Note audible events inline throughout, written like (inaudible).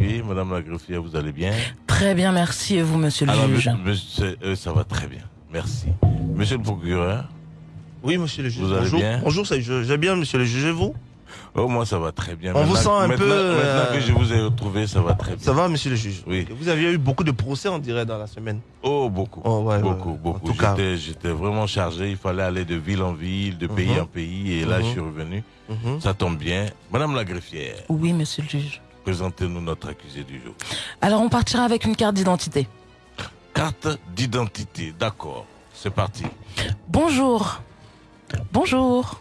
Oui, Madame la greffière, vous allez bien? Très bien, merci. Et vous, monsieur le Alors, juge? monsieur- euh, ça va très bien, merci. Monsieur le procureur, Oui, monsieur le juge. Vous allez Bonjour. bien? Bonjour, ça- je- bien, monsieur le juge. Et vous? Oh, moi ça va très bien. On vous sent un maintenant- peu, euh, Maintenant que je vous ai retrouvé, ça va très bien. Ça va, monsieur le juge? Oui. Vous aviez eu beaucoup de procès, on dirait, dans la semaine? Oh, beaucoup. Oh, ouais, beaucoup, ouais. beaucoup. En tout cas. J'étais, vraiment chargé. Il fallait aller de ville en ville, de pays Mhm. en pays. Et là, Mhm. je suis revenu. Mhm. Ça tombe bien. Madame la greffière, Oui, monsieur le juge. Présentez-nous notre accusé du jour. Alors, on partira avec une carte d'identité. Carte d'identité, d'accord. C'est parti. Bonjour. Bonjour.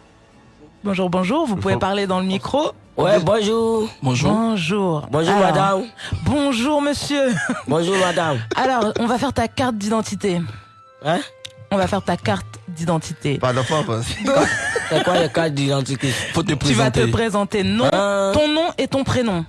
Bonjour, bonjour. Vous pouvez parler dans le micro Ouais, bonjour. Bonjour. Bonjour. Bonjour, Alors, madame. Bonjour, monsieur. Bonjour, madame. Alors, on va faire ta carte d'identité. Hein? On va faire ta carte d'identité. Pas d'enfant, pas. (laughs) C'est quoi les cartes d'identité? Faut te Tu vas te présenter. présenter nom, Hein? ton nom et ton prénom.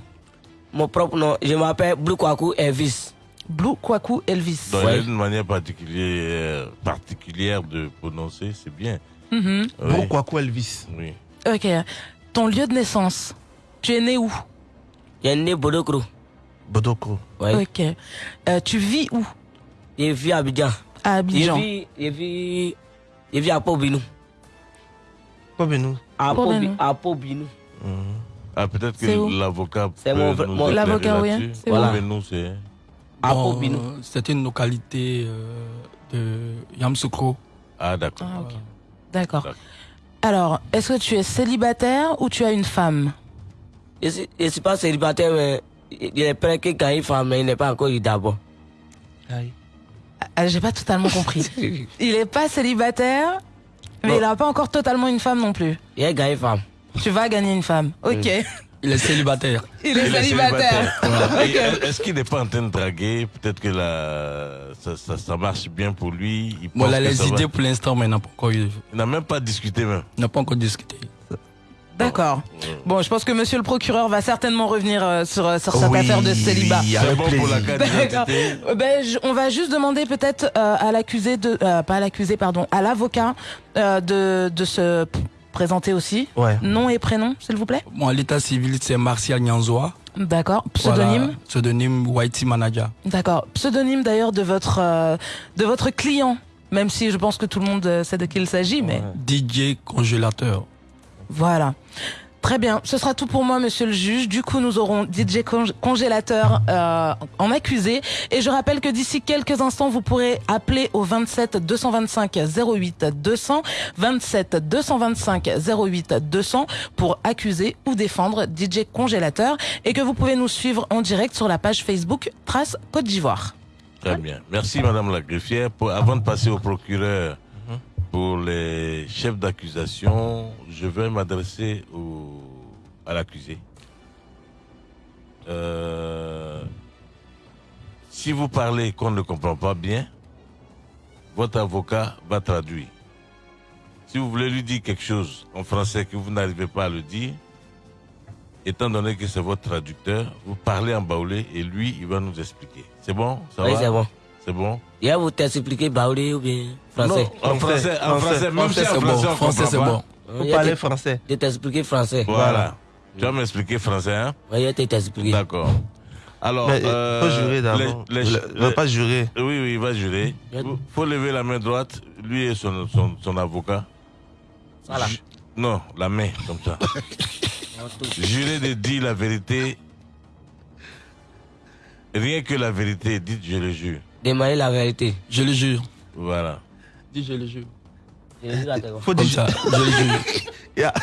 Mon propre nom, je m'appelle Blue Kwaku Elvis. Blue Kwaku Elvis. Donc, il y a une manière particulière, particulière de prononcer, c'est bien. Oui. Pourquoi quoi, Elvis Oui. Ok. Ton lieu de naissance. Tu es né où? J'ai né Bodokro. Bodoko. Ouais. Ok. Euh, tu vis où? Je vis à Abidjan. À Je Abidjan. vis, je vis, je vis à Pobinou. Nous. À Pobinou. Pobinou. À Pobinou. Ah, peut-être que l'avocat C'est peut mon- nous mon- L'avocat, oui, hein, Voilà. Mais nous, c'est... Bon, Pobinou. euh, C'est une localité euh, de Yamsoukro. Ah, d'accord. Ah. D'accord. D'accord. Alors, est-ce que tu es célibataire ou tu as une femme? Je suis, je suis pas célibataire, mais il est prêt que quand il femme, mais il n'est pas encore eu d'abord. ah, J'ai pas totalement compris. (laughs) il est pas célibataire, mais il a pas encore totalement une femme non plus. Il est gagné femme. Tu vas gagner une femme. Ok. Il est célibataire. (laughs) Il est Il est célibataire. Est-ce qu'il n'est pas en train de draguer? Peut-être que la... ça, ça, ça marche bien pour lui. Il, Bon, que les ça va. idées pour l'instant, mais il n'a pas encore eu. Il n'a même pas discuté même. Il n'a pas encore discuté. D'accord. Bon, je pense que monsieur le procureur va certainement revenir euh, sur, euh, sur cette Oui, affaire de célibat. avec C'est bon pour la (laughs) ben, je- on va juste demander peut-être euh, à l'accusé de, euh, pas à l'accusé, pardon, à l'avocat euh, de, de se présenter aussi. Ouais. Nom et prénom, s'il vous plaît. Bon, l'état civil, c'est Martial Nyanzoa. D'accord. Pseudonyme. Voilà, pseudonyme Whitey Manager. D'accord. Pseudonyme d'ailleurs de votre euh, de votre client, même si je pense que tout le monde euh, sait de qui il s'agit, mais DJ congélateur. voilà. Très bien, ce sera tout pour moi, monsieur le juge. Du coup, nous aurons DJ Cong- Congélateur euh, en accusé. Et je rappelle que d'ici quelques instants, vous pourrez appeler au 27 225 08 200, 27 225 08 200 pour accuser ou défendre DJ Congélateur. Et que vous pouvez nous suivre en direct sur la page Facebook Trace Côte d'Ivoire. Très bien. Merci, Madame la greffière. Avant de passer au procureur pour les chefs d'accusation, je vais m'adresser au, à l'accusé. Euh, si vous parlez qu'on ne comprend pas bien, votre avocat va traduire. Si vous voulez lui dire quelque chose en français que vous n'arrivez pas à le dire, étant donné que c'est votre traducteur, vous parlez en baoulé et lui, il va nous expliquer. C'est bon? Ça Oui, va? c'est bon. C'est bon? Il va vous t'expliquer Baoulé ou bien français. Non, en français, en français, même si Français, en c'est bon. français, c'est bon. Faut va parler te- français. Je t'expliquer français. Voilà. Tu vas m'expliquer français, hein? Oui, il va t'expliquer. D'accord. Alors, Mais euh, faut jurer d'abord. les- les- Il ne les- pas jurer. Oui, oui, il va jurer. Il Il faut lever la main droite, lui et son, son, son avocat. Ça là. Ju- Non, la main, comme ça. (laughs) Jurer de dire la vérité. Rien que la vérité, dites je le jure. Demander la vérité. Je le jure. Voilà. Dis, je le jure. Je le jure à Faut dire. ça, je le jure. Il y a-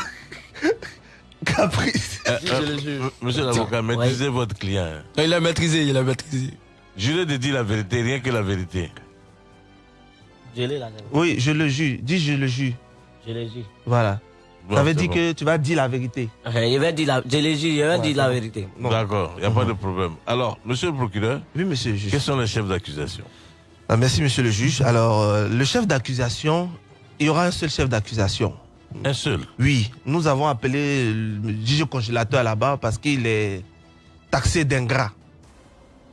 Caprice. Euh, je euh, le jure. m- Monsieur l'avocat, maîtrisez votre client. Non, il a maîtrisé, il a maîtrisé. Jurez de dire la vérité, rien que la vérité. Je l'ai là. Oui, je le jure. Dis je le jure. Je le jure. Voilà. Bon, ça veut dire bon. que tu vas dire la vérité. Je vais dire la, je le jure, je vais Ouais, dire la vérité. D'accord, il n'y a pas de problème. Alors, monsieur le procureur, Oui, monsieur le juge. quels sont les chefs d'accusation? Ah, merci, monsieur le juge. Alors, euh, le chef d'accusation, il y aura un seul chef d'accusation. Un seul? Oui, nous avons appelé le juge congélateur là-bas parce qu'il est taxé d'ingrat.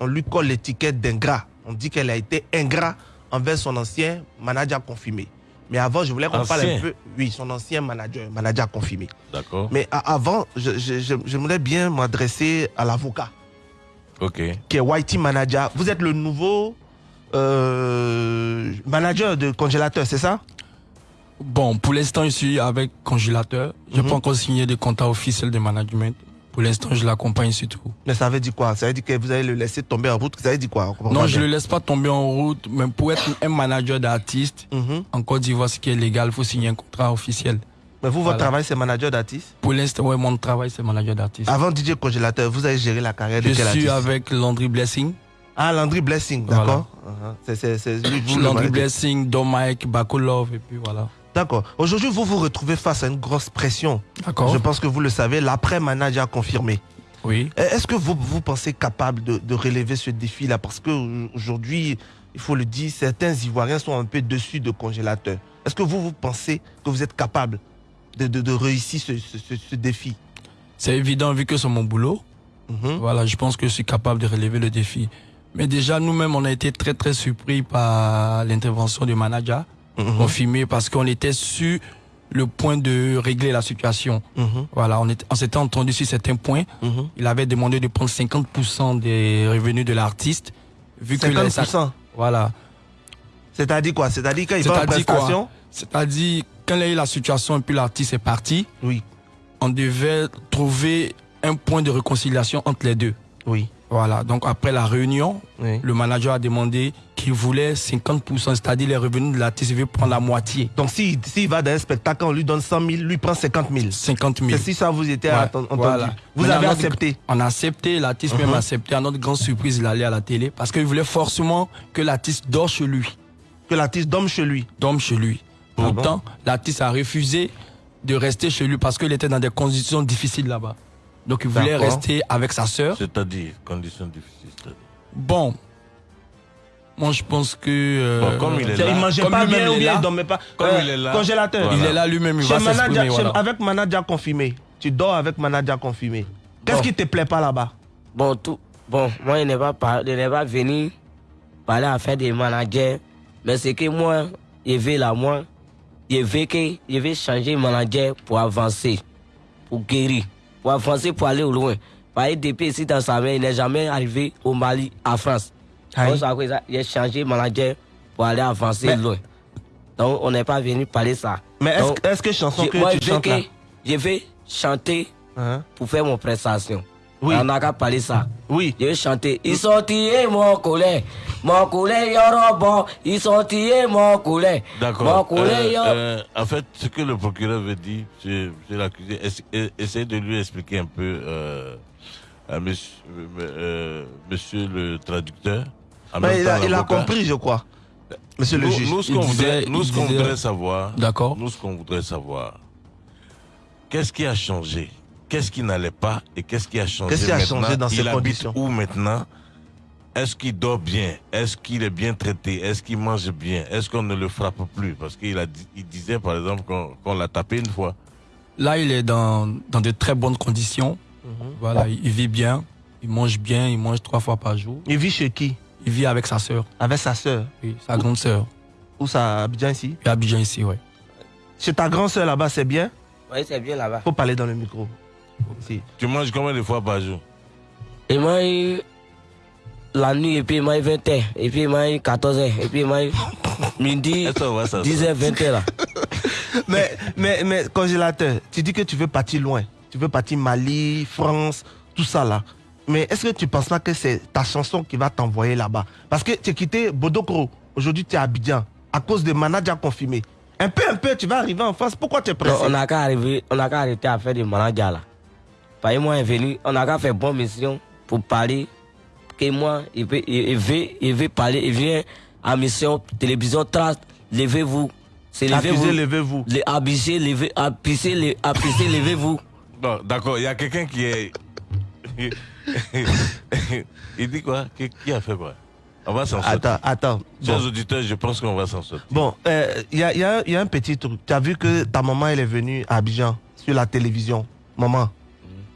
On lui colle l'étiquette d'ingrat. On dit qu'elle a été ingrat envers son ancien manager confirmé. Mais avant, je voulais qu'on parle un peu. Oui, son ancien manager, manager confirmé. D'accord. Mais avant, je- je- je- j'aimerais bien m'adresser à l'avocat. Ok. qui est Whitey Manager. Vous êtes le nouveau euh, manager de congélateur, c'est ça? Bon, pour l'instant, je suis avec congélateur. Je n'ai Mhm. pas encore signé de contrat officiel de management. Pour l'instant, je l'accompagne surtout. Mais ça veut dire quoi? Ça veut dire que vous allez le laisser tomber en route? Ça veut dire quoi? Non, je ne le laisse pas tomber en route, mais pour être un manager d'artiste, Mhm. en Côte d'Ivoire, ce qui est légal, il faut signer un contrat officiel. Mais vous, votre Voilà. travail, c'est manager d'artiste? Pour l'instant, ouais, mon travail, c'est manager d'artiste. Avant DJ Congélateur, vous avez géré la carrière de je quel suis artiste? avec Landry Blessing. Ah, Landry Blessing, Voilà. d'accord. Uh-huh. C'est- C'est c'est lui, Landry. Blessing, Dom Mike, Baco Love, et puis voilà. D'accord. Aujourd'hui, vous vous retrouvez face à une grosse pression. D'accord Je pense que vous le savez, l'après-manager a confirmé. Oui. Eh, Est-ce que vous vous pensez capable de, de relever ce défi-là? Parce qu'aujourd'hui, il faut le dire, certains Ivoiriens sont un peu dessus de congélateur. Est-ce que vous, vous pensez que vous êtes capable de, de- de réussir ce, ce- ce- ce défi? C'est évident vu que c'est mon boulot. Mhm. Voilà, je pense que je suis capable de relever le défi. Mais déjà, nous-mêmes, on a été très, très surpris par l'intervention du manager Mhm. confirmé parce qu'on était sur le point de régler la situation. Mhm. Voilà, on, était- on s'était entendu sur certains points. Mhm. Il avait demandé de prendre 50% des revenus de l'artiste. Vu que la- 50%. voilà. C'est-à-dire quoi? C'est-à-dire qu'il C'est-à-dire quoi? prestation? C'est-à-dire, quand il y a eu la situation et puis l'artiste est parti, Oui. on devait trouver un point de réconciliation entre les deux. Oui. Voilà, donc après la réunion, oui. le manager a demandé qu'il voulait 50%, c'est-à-dire les revenus de l'artiste, il veut prendre la moitié, Donc s'il s'il va dans un spectacle, on lui donne 100 000, lui prend 50 000. 50 000. C'est si ça vous était Ouais, entendu. voilà. Vous Maintenant, avez notre- accepté. On a accepté, l'artiste Mhm. même a accepté. À notre grande surprise, il allait à la télé parce qu'il voulait forcément que l'artiste dort chez lui. Que l'artiste dorme chez lui. Dorme chez lui. Ah bon? Pourtant, l'artiste a refusé de rester chez lui parce qu'il était dans des conditions difficiles là-bas. Donc il voulait rester avec sa sœur. C'est-à-dire, conditions difficiles. Bon, moi je pense que... euh, Bon, comme il est là. Il mangeait Comme pas lui-même, bien ou il est bien là. il dormait pas. Comme Euh, il est là. Congélateur. Voilà. Il est là lui-même, il Chez va manager- s'exprimer. chez- voilà. Avec manager confirmé. Tu dors avec manager confirmé. Qu'est-ce Bon. qui te plaît pas là-bas? Bon, tout, bon, moi, je n'ai pas, par- pas venu parler à faire des managers. Mais c'est que moi, je vais là, moi, je veux que, je veux changer manager pour avancer, pour guérir, pour avancer, pour aller au loin. Parce que depuis ici dans sa main, il n'est jamais arrivé au Mali, à France. J'ai changé de manager pour aller avancer Mais- loin. Donc, on n'est pas venu parler ça. Mais est-ce que chanson je- que moi, tu je chantes que, là? je vais chanter Hein pour faire mon prestation. Oui. On n'a qu'à parler ça. Oui. Je vais chanter. Ils sont tirés, mon collet. Mon collet, y'aura bon. Ils sont tirés, mon collet. Mon D'accord. collet, Euh, euh, en fait, ce que le procureur veut dire, c'est l'accusé. essa- e- Essayez de lui expliquer un peu euh, à monsieur, euh, monsieur le traducteur. Mais il a, il a l'avocat. compris, je crois. Monsieur le Nous, juge. nous, ce qu'on voudrait, savoir, D'accord. nous, ce qu'on voudrait savoir, qu'est-ce qui a changé? Qu'est-ce qui n'allait pas et qu'est-ce qui a changé Qu'est-ce qui a maintenant? changé dans ces conditions? où maintenant? Est-ce qu'il dort bien? Est-ce qu'il est bien traité? Est-ce qu'il mange bien? Est-ce qu'on ne le frappe plus? Parce qu'il il disait, par exemple, qu'on l'a tapé une fois. Là, il est dans, dans de très bonnes conditions. Mhm. Voilà, il, il vit bien, il mange bien, il mange trois fois par jour. Il vit chez qui? Il vit avec sa sœur, Avec sa sœur? oui, sa grande sœur. Où ça? Abidjan ici? Habite ici, ouais. Chez ta grande sœur là-bas, c'est bien? Oui, c'est bien là-bas. Faut parler dans le micro. Si. Tu manges combien de fois par jour? Et moi, la nuit, et puis moi, 20 h Et puis moi, 14 h Et puis moi, midi, (laughs) Est-ce qu'on va s'asseoir 10 h 20 h là. (laughs) mais, mais, mais, congélateur, tu dis que tu veux partir loin. Tu veux partir Mali, France, tout ça là. Mais est-ce que tu penses pas que c'est ta chanson qui va t'envoyer là-bas? Parce que tu as quitté Bodokro. Aujourd'hui, tu es à Abidjan. À cause de manager confirmé. Un peu, un peu, tu vas arriver en France. Pourquoi tu es pressé? On n'a qu'à arriver, on n'a qu'à arrêter à faire des managers là. Que moi, est venu, on n'a qu'à faire bonne mission pour parler. Que moi, il veut, il, il veut, il veut parler, il vient à mission, télévision, trace, levez-vous. C'est levez-vous. levez-vous. Les abusés, levez, apissez, levez-vous. Non, d'accord, il y a quelqu'un qui est. il dit quoi? Qui, qui a fait quoi? On va s'en sortir. Attends, attends. Chers Bon. auditeurs, je pense qu'on va s'en sortir. Bon, euh, il y, a, y a- y a un petit truc. Tu as vu que ta maman, elle est venue à Abidjan sur la télévision? Maman,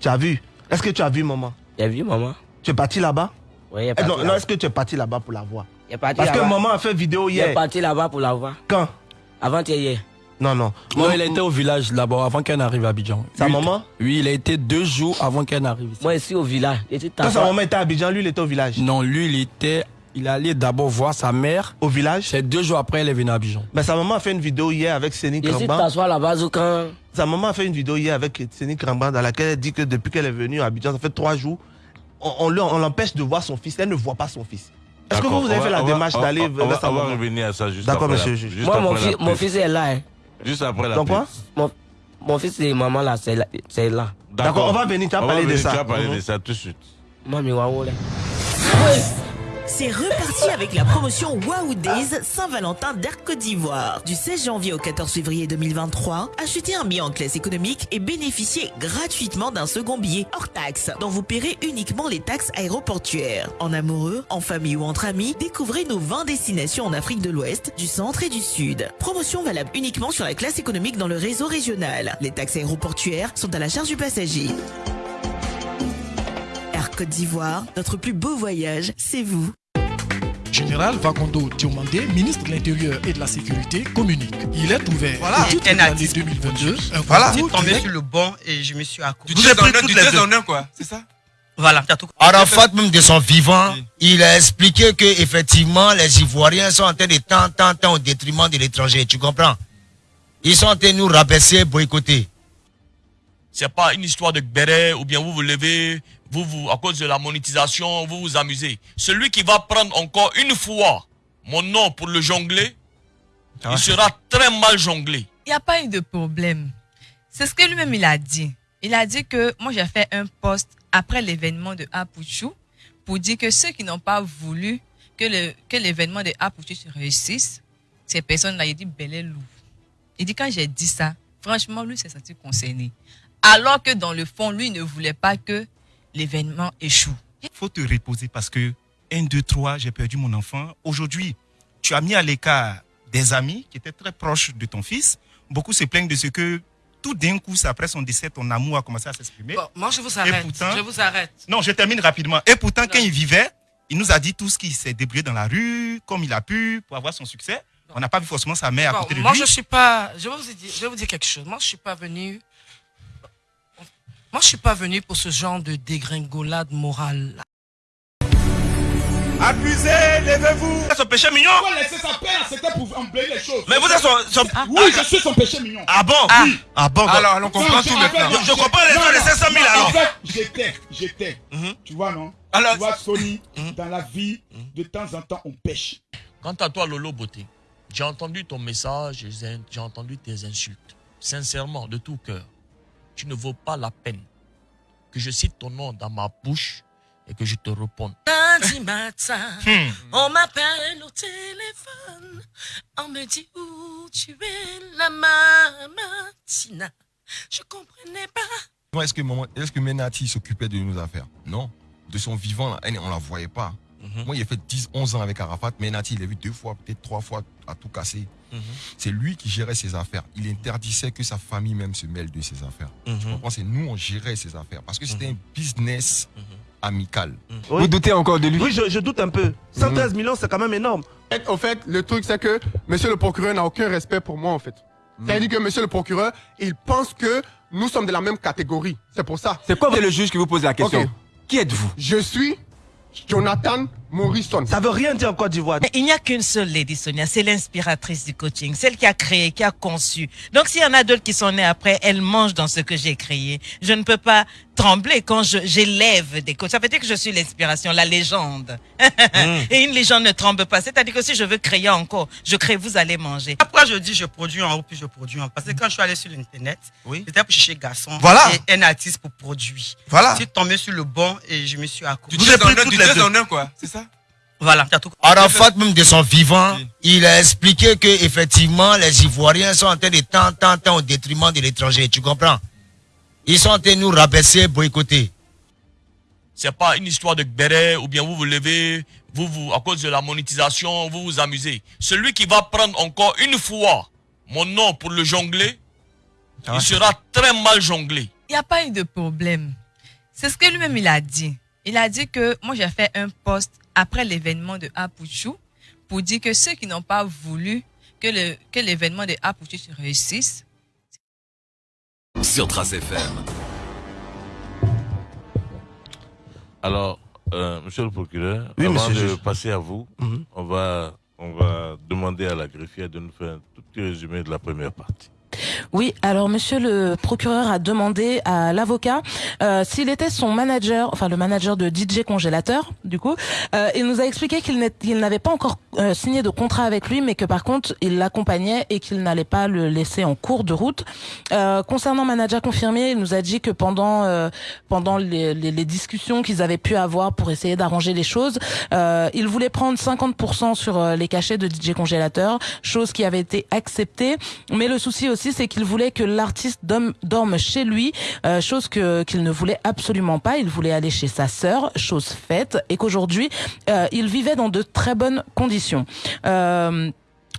tu as vu? Est-ce que tu as vu maman? Tu as vu, maman Tu es parti là-bas? Oui, il est Eh parti Non, non est-ce que tu es parti là-bas pour la voir? Est Parce que maman a fait vidéo Il est hier. parti là-bas pour la voir. Quand? Avant hier. Non, non. Non, Moi, il a été au village là-bas avant qu'elle n'arrive à Abidjan. Sa Lui, maman? Oui, il a été deux jours avant qu'elle n'arrive ici. Moi, ici au village, Quand sa maman était à Abidjan, lui, il était au village? Non, lui, il était. Il allait d'abord voir sa mère. Au village? C'est deux jours après, elle est venue à Abidjan. Mais sa maman a fait une vidéo hier avec Séni J'étais Kramban. t'asseoir là-bas quand. Sa maman a fait une vidéo hier avec Séni Kramban dans laquelle elle dit que depuis qu'elle est venue à Abidjan, ça fait trois jours, on, on le- on l'empêche de voir son fils. Elle ne voit pas son fils. Est-ce que vous, vous avez fait la démarche d'aller vers sa On va maman? revenir à ça juste D'accord, après la- monsieur le juge. juste Moi, mon, après la fils, mon fils est là. Hein. Juste après la Donc pub. quoi Mon, mon fils et maman là, c'est là. c'est là. D'accord, on va venir, tu vas On va parler de venir, ça. Tu vas parler Mhm. de ça tout de suite. Moi, mais waouh, là. C'est reparti avec la promotion Wow Days Saint-Valentin d'Air Côte d'Ivoire. Du 16 janvier au 14 février 2023, achetez un billet en classe économique et bénéficiez gratuitement d'un second billet hors taxe, dont vous paierez uniquement les taxes aéroportuaires. En amoureux, en famille ou entre amis, découvrez nos 20 destinations en Afrique de l'Ouest, du centre et du sud. Promotion valable uniquement sur la classe économique dans le réseau régional. Les taxes aéroportuaires sont à la charge du passager. Air Côte d'Ivoire, notre plus beau voyage, c'est vous. Général Vagondo Diomandé, ministre de l'Intérieur et de la Sécurité, communique. Il est ouvert Voilà. pour toute Un l'année artiste. 2022. Un Voilà. concours Je suis tombé sur le banc et je me suis accroché. Du Vous avez pris toutes du les deux. déshonneur, quoi. C'est ça? Voilà, tout. Arafat, même de son vivant, Oui. il a expliqué que effectivement les Ivoiriens sont en train de tant, tant, tant au détriment de l'étranger. Tu comprends? Ils sont en train de nous rabaisser, boycotter. C'est pas une histoire de béret ou bien vous vous levez, vous, vous, à cause de la monétisation, vous vous amusez. Celui qui va prendre encore une fois mon nom pour le jongler, il sera très mal jonglé. Il n'y a pas eu de problème. C'est ce que lui-même il a dit. Il a dit que moi j'ai fait un post après l'événement de Apuchou pour dire que ceux qui n'ont pas voulu que le que l'événement de Apuchou se réussisse, ces personnes-là, il dit bel et loup. Il dit quand j'ai dit ça, franchement lui s'est senti concerné. Alors que dans le fond, lui ne voulait pas que l'événement échoue. faut te reposer parce que 1, 2, 3, j'ai perdu mon enfant. Aujourd'hui, tu as mis à l'écart des amis qui étaient très proches de ton fils. Beaucoup se plaignent de ce que tout d'un coup, après son décès, ton amour a commencé à s'exprimer. Bon, moi je vous arrête. pourtant- je vous arrête. Non, je termine rapidement. Et pourtant, quand il vivait, il nous a dit tout ce qu'il s'est débrouillé dans la rue, comme il a pu, pour avoir son succès. On n'a pas vu forcément sa mère à côté de moi lui. je suis pas, je vais vous dire, je vais vous dire quelque chose. Moi je suis pas venu, moi je suis pas venu pour ce genre de dégringolade morale. Abusez, levez-vous. C'est son péché mignon. laisser sa peine, c'était pour emblayer les choses. Mais vous êtes son. son- Oui, je suis son péché mignon. Ah bon? Oui. Ah bon Alors, on comprend tout maintenant. Je, je comprends les gens de 500 000 alors. En fait, j'étais, j'étais. Tu vois, non? Alors- Tu vois, Sony, dans la vie, de temps en temps, on pêche. Quant à toi, Lolo Beauté, j'ai entendu ton message, j'ai entendu tes insultes. Sincèrement, de tout cœur, tu ne vaux pas la peine que je cite ton nom dans ma bouche et que je te réponde. Lundi matin, Hmm. on m'appelle au téléphone, on me dit où tu es, la mamatina. Je comprenais pas. Est-ce que, maman- est-ce que Menati s'occupait de nos affaires? Non. De son vivant, là, elle, on la voyait pas. Moi, il a fait 10, 11 ans avec Arafat. Menati, il l'a vu deux fois, peut-être trois fois à tout casser. C'est lui qui gérait ses affaires. Il interdisait que sa famille même se mêle de ses affaires. Tu comprends? C'est nous, on gérait ses affaires. Parce que c'était un business amical. Oui. doutez encore de lui? Oui, je, je doute un peu. 113 millions, c'est quand même énorme. En fait, le truc, c'est que monsieur le procureur n'a aucun respect pour moi, en fait. C'est-à-dire que monsieur le procureur, il pense que nous sommes de la même catégorie. C'est pour ça. C'est quoi le juge qui vous pose la question? Qui êtes-vous? Je suis Jonathan Morrison. Ça veut rien dire en Côte d'Ivoire. Mais il n'y a qu'une seule Lady Sonia, c'est l'inspiratrice du coaching, celle qui a créé, qui a conçu. Donc s'il y en a d'autres qui sont nés après, elle mange dans ce que j'ai créé. Je ne peux pas trembler quand je- j'élève des coachs. Ça veut dire que je suis l'inspiration, la légende. (laughs) Et une légende ne tremble pas. C'est-à-dire que si je veux créer encore, je crée, vous allez manger. Pourquoi je dis je produis en haut puis je produis en bas Parce que quand je suis allé sur l'internet, c'était pour chercher garçon Voilà. et un artiste pour produire. Voilà. Je suis tombé sur le banc et je me suis accroché. Du déshonneur, du déshonneur, quoi. C'est ça Voilà. Arafat, même de son vivant, il a expliqué que effectivement les Ivoiriens sont en train de tant, tant, tant au détriment de l'étranger. Tu comprends? Ils sont en train de nous rabaisser, boycotter. C'est pas une histoire de béret ou bien vous vous levez, vous, vous, à cause de la monétisation, vous vous amusez. Celui qui va prendre encore une fois mon nom pour le jongler, il sera très mal jonglé. Il n'y a pas eu de problème. C'est ce que lui-même il a dit. Il a dit que moi j'ai fait un post après l'événement de Apuchou pour dire que ceux qui n'ont pas voulu que le que l'événement de Apouchi se réussisse. Sur Trace FM. Alors, euh, monsieur le procureur, Oui, avant monsieur de juge. passer à vous, Mhm. on, va, on va demander à la greffière de nous faire un tout petit résumé de la première partie. Oui, alors monsieur le procureur a demandé à l'avocat euh, s'il était son manager, enfin le manager de DJ Congélateur, du coup. Euh, il nous a expliqué qu'il n'avait pas encore euh, signé de contrat avec lui, mais que par contre il l'accompagnait et qu'il n'allait pas le laisser en cours de route. Euh, concernant manager confirmé, il nous a dit que pendant euh, pendant les, les- les discussions qu'ils avaient pu avoir pour essayer d'arranger les choses, il voulait prendre 50% sur les cachets de DJ Congélateur, chose qui avait été acceptée. Mais le souci aussi, c'est qu'il voulait que l'artiste dorme, chez lui, euh, chose qu'il ne voulait absolument pas. Il voulait aller chez sa sœur, chose faite, et qu'aujourd'hui, euh, il vivait dans de très bonnes conditions. Euh,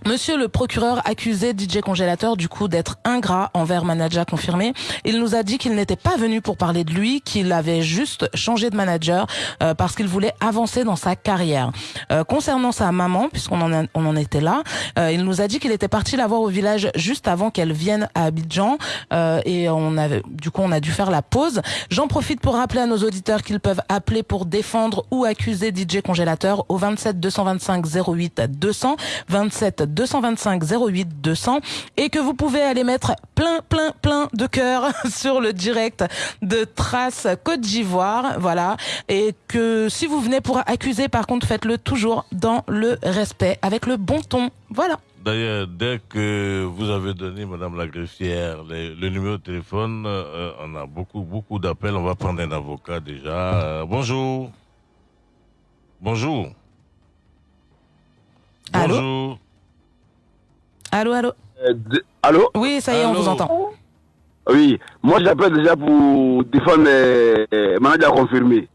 Monsieur le procureur accusait DJ Congélateur du coup d'être ingrat envers manager confirmé. Il nous a dit qu'il n'était pas venu pour parler de lui, qu'il avait juste changé de manager euh, parce qu'il voulait avancer dans sa carrière. Euh, concernant sa maman, puisqu'on en, on en était là, euh, il nous a dit qu'il était parti la voir au village juste avant qu'elle vienne à Abidjan euh, et on avait du coup on a dû faire la pause. J'en profite pour rappeler à nos auditeurs qu'ils peuvent appeler pour défendre ou accuser DJ Congélateur au 27 225 08 200 27 225 08 200 et que vous pouvez aller mettre plein plein plein de cœur (laughs) sur le direct de Trace Côte d'Ivoire, voilà, et que si vous venez pour accuser par contre faites-le toujours dans le respect avec le bon ton. Voilà. D'ailleurs, dès que vous avez donné, Madame la greffière, les- le numéro de téléphone, euh, on a beaucoup, beaucoup d'appels. On va prendre un avocat déjà. Euh, bonjour. Bonjour. Allô? Bonjour. Allô allô. Allô Oui, ça y est, on vous entend. Oui, moi j'appelle déjà pour défendre euh, euh, manager confirmé.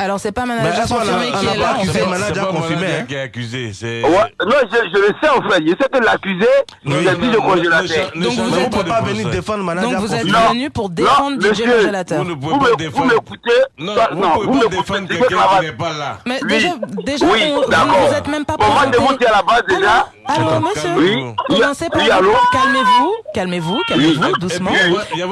Alors c'est pas manager Mais confirmé qui est pas là manager C'est pas confirmé, manager hein. qui est accusé. Ouais, non, je, je le sais en fait, je sais que l'accusé, il a dit congélateur. Donc vous êtes peut pas venir défendre manager Donc vous êtes venu pour défendre DJ Congélateur. Vous ne pouvez Vous pas me- défendre... vous m'écoutez Non, vous ne vous pouvez pas défendre quelqu'un qui n'est pas là. Mais Oui. déjà, Oui, vous d'accord. ne vous êtes même pas Bon, moi, je vous dis à la base déjà. Allô, monsieur Oui. Commencez par Oui, allô calmez-vous, calmez-vous, calmez-vous, doucement. Il y a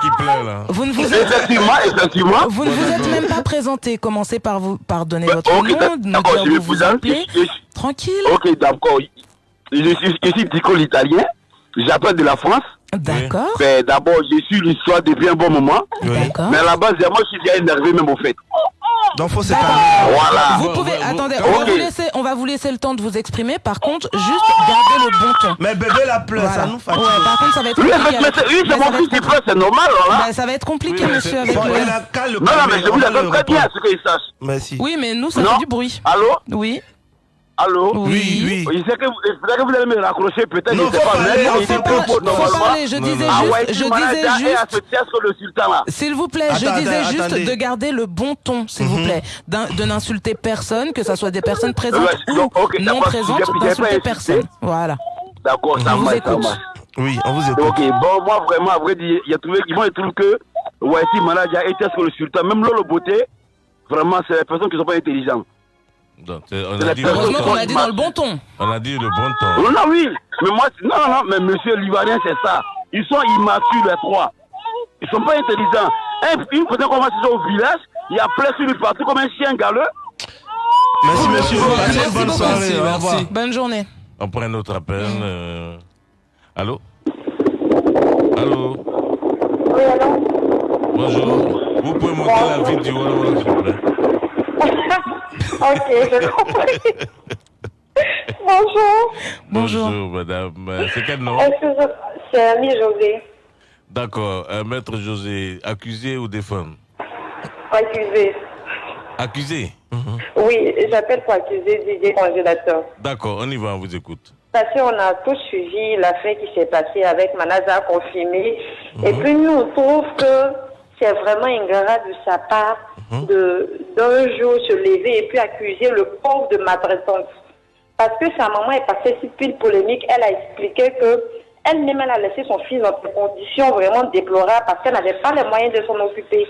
qui pleure là. Vous ne vous êtes... Effectivement, effectivement. Vous ne vous êtes même pas présenté. Commencez par vous, par donner votre nom, nous dire je vous vous appelez. je- je- Tranquille. Ok, d'accord. Je suis, je suis Tico l'italien. J'appelle de la France. D'accord. Ben, D'abord, je suis l'histoire depuis un bon moment. D'accord. Mais à la base, moi, je suis déjà énervé même au fait. Donc, faut se Voilà. Vous pouvez, attendez, on va, vous laisser, on va vous laisser le temps de vous exprimer. Par contre, juste gardez le bon ton. Mais bébé la pleure, ça nous fatigue. Ouais, par contre, ça va être Oui, compliqué. mais- mais c'est- oui, c'est mon ça va fils être qui pleure, c'est normal, voilà. Bah, ça va être compliqué, Oui, mais monsieur, avec Bon, le... Non, non, mais je vous accorde très bien ce qu'il sache. Merci. Oui, mais nous, ça Non. fait du bruit. Allô? Oui. Allô? Oui, oui. Je sais que que vous allez me raccrocher, peut-être, Non, je sais faut pas. mais faut il faut parler, faut parler, je disais Ah juste- ouais, je si Malade disais est juste- le là. S'il vous plaît, je Attendez, disais juste attendez. de garder le bon ton, s'il vous Mhm. plaît, de n'insulter personne, que ça soit des personnes présentes Ouais, ou donc, ok, non présentes, pas d'insulter personne. Voilà. D'accord, ça marche, ça marche. Oui, on vous écoute. Ok, bon, moi vraiment, à vrai dire, il y a trouvé, moi je trouve que, ouais, si Malade a été sur le sultan, même Lolo Beauté, vraiment, c'est des personnes qui sont pas intelligentes. Donc, c'est- on, a dit le Heureusement temps. qu'on a dit dans le bon ton. On a dit le bon temps. Non, non, oui, mais moi, non, non, non, mais monsieur l'Ivoirien, c'est ça. Ils sont immatures, les trois. Ils sont pas intelligents. Un- Une va se au village, il y a plein sur lui partout comme un chien galeux. Merci, monsieur. Merci bonne soirée. Au revoir. Bonne journée. On prend un autre appel. euh, Allô? Allô? Oui, allô? Bonjour. Vous pouvez monter la vidéo, s'il vous plaît. Ok, j'ai (laughs) compris. Bonjour. Bonjour, madame. Euh, C'est quel nom? C'est Ami José, D'accord. Euh, Maître José, accusé ou défendre accusé. Accusé? Oui, j'appelle pour accuser Didier Congélateur. D'accord, on y va, on vous écoute. Parce qu'on a tous suivi l'affaire qui s'est passée avec Manaza confirmé. Et puis nous, on trouve que c'est vraiment ingrat de sa part de d'un jour se lever et puis accuser le pauvre de maltraitance. Parce que sa maman est passée si pile polémique, elle a expliqué que elle-même elle a laissé son fils dans des conditions vraiment déplorables parce qu'elle n'avait pas les moyens de s'en occuper.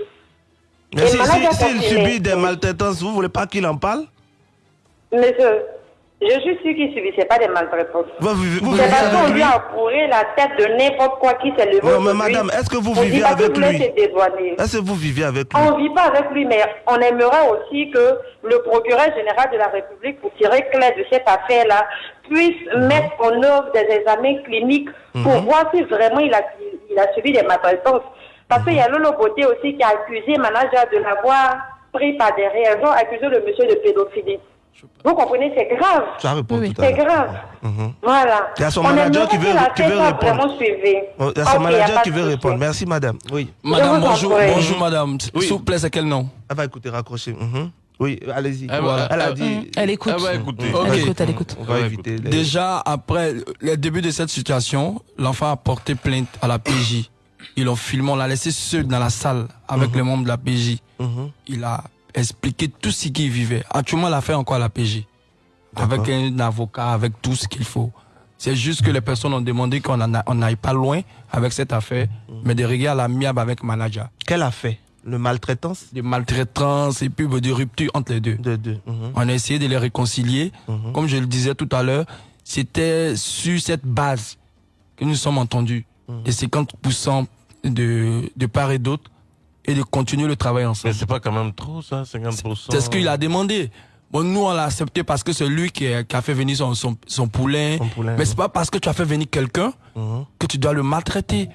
Mais Et si, si, s'il subit des maltraitances, vous voulez pas qu'il en parle? Monsieur, Je suis sûr qu'il ne subissait pas des maltraitances. Vous, vous- vous C'est vivez parce qu'on lui a fourré la tête de n'importe quoi qui s'est levé. Non, mais madame, est-ce que vous On vivez avec lui? Est-ce que vous vivez avec lui? On ne vit pas avec lui, mais on aimerait aussi que le procureur général de la République, pour tirer clair de cette affaire-là, puisse Mhm. mettre en œuvre des examens cliniques pour Mhm. voir si vraiment il a, il a subi des maltraitances. Parce qu'il y a Lolo Beauté aussi qui a accusé manager de l'avoir pris par derrière. Ils ont accusé le monsieur de pédophilie. Vous comprenez, c'est grave. Ça répond tout à C'est grave. Mhm. Voilà. Il y a son On manager qui veut, la qui veut tête soit répondre. Oh, Il y a son Ok, y a manager pas qui veut répondre. Merci, madame. Oui. Madame, bonjour, prie. bonjour madame. S'il vous plaît, c'est quel nom Elle va écouter, raccrocher. Mhm. Oui, allez-y. Elle a elle- dit. Elle écoute. Elle va écouter. On va Elle éviter- écoute, elle écoute. On va éviter. les- Déjà, après le début de cette situation, l'enfant a porté plainte à la PJ. Ils l'ont filmé, on l'a laissé seul dans la salle avec les membres de la PJ. Il a expliqué tout ce qu'il vivait. Actuellement, fait encore à la PJ. Avec un avocat, avec tout ce qu'il faut. C'est juste que les personnes ont demandé qu'on n'aille pas loin avec cette affaire, mais de à l'amiable avec manager. Quelle affaire? Le maltraitance? Des maltraitances et puis de rupture entre les deux. De deux. mhm. On a essayé de les réconcilier. Mhm. Comme je le disais tout à l'heure, c'était sur cette base que nous sommes entendus. Mhm. Et 50% de, de part et d'autre et de continuer le travail ensemble. Mais c'est pas quand même trop, ça, 50%. C'est ce qu'il a demandé. Bon, nous, on l'a accepté parce que c'est lui qui a, qui a fait venir son, son, son poulain. Mais c'est pas parce que tu as fait venir quelqu'un Mhm. que tu dois le maltraiter.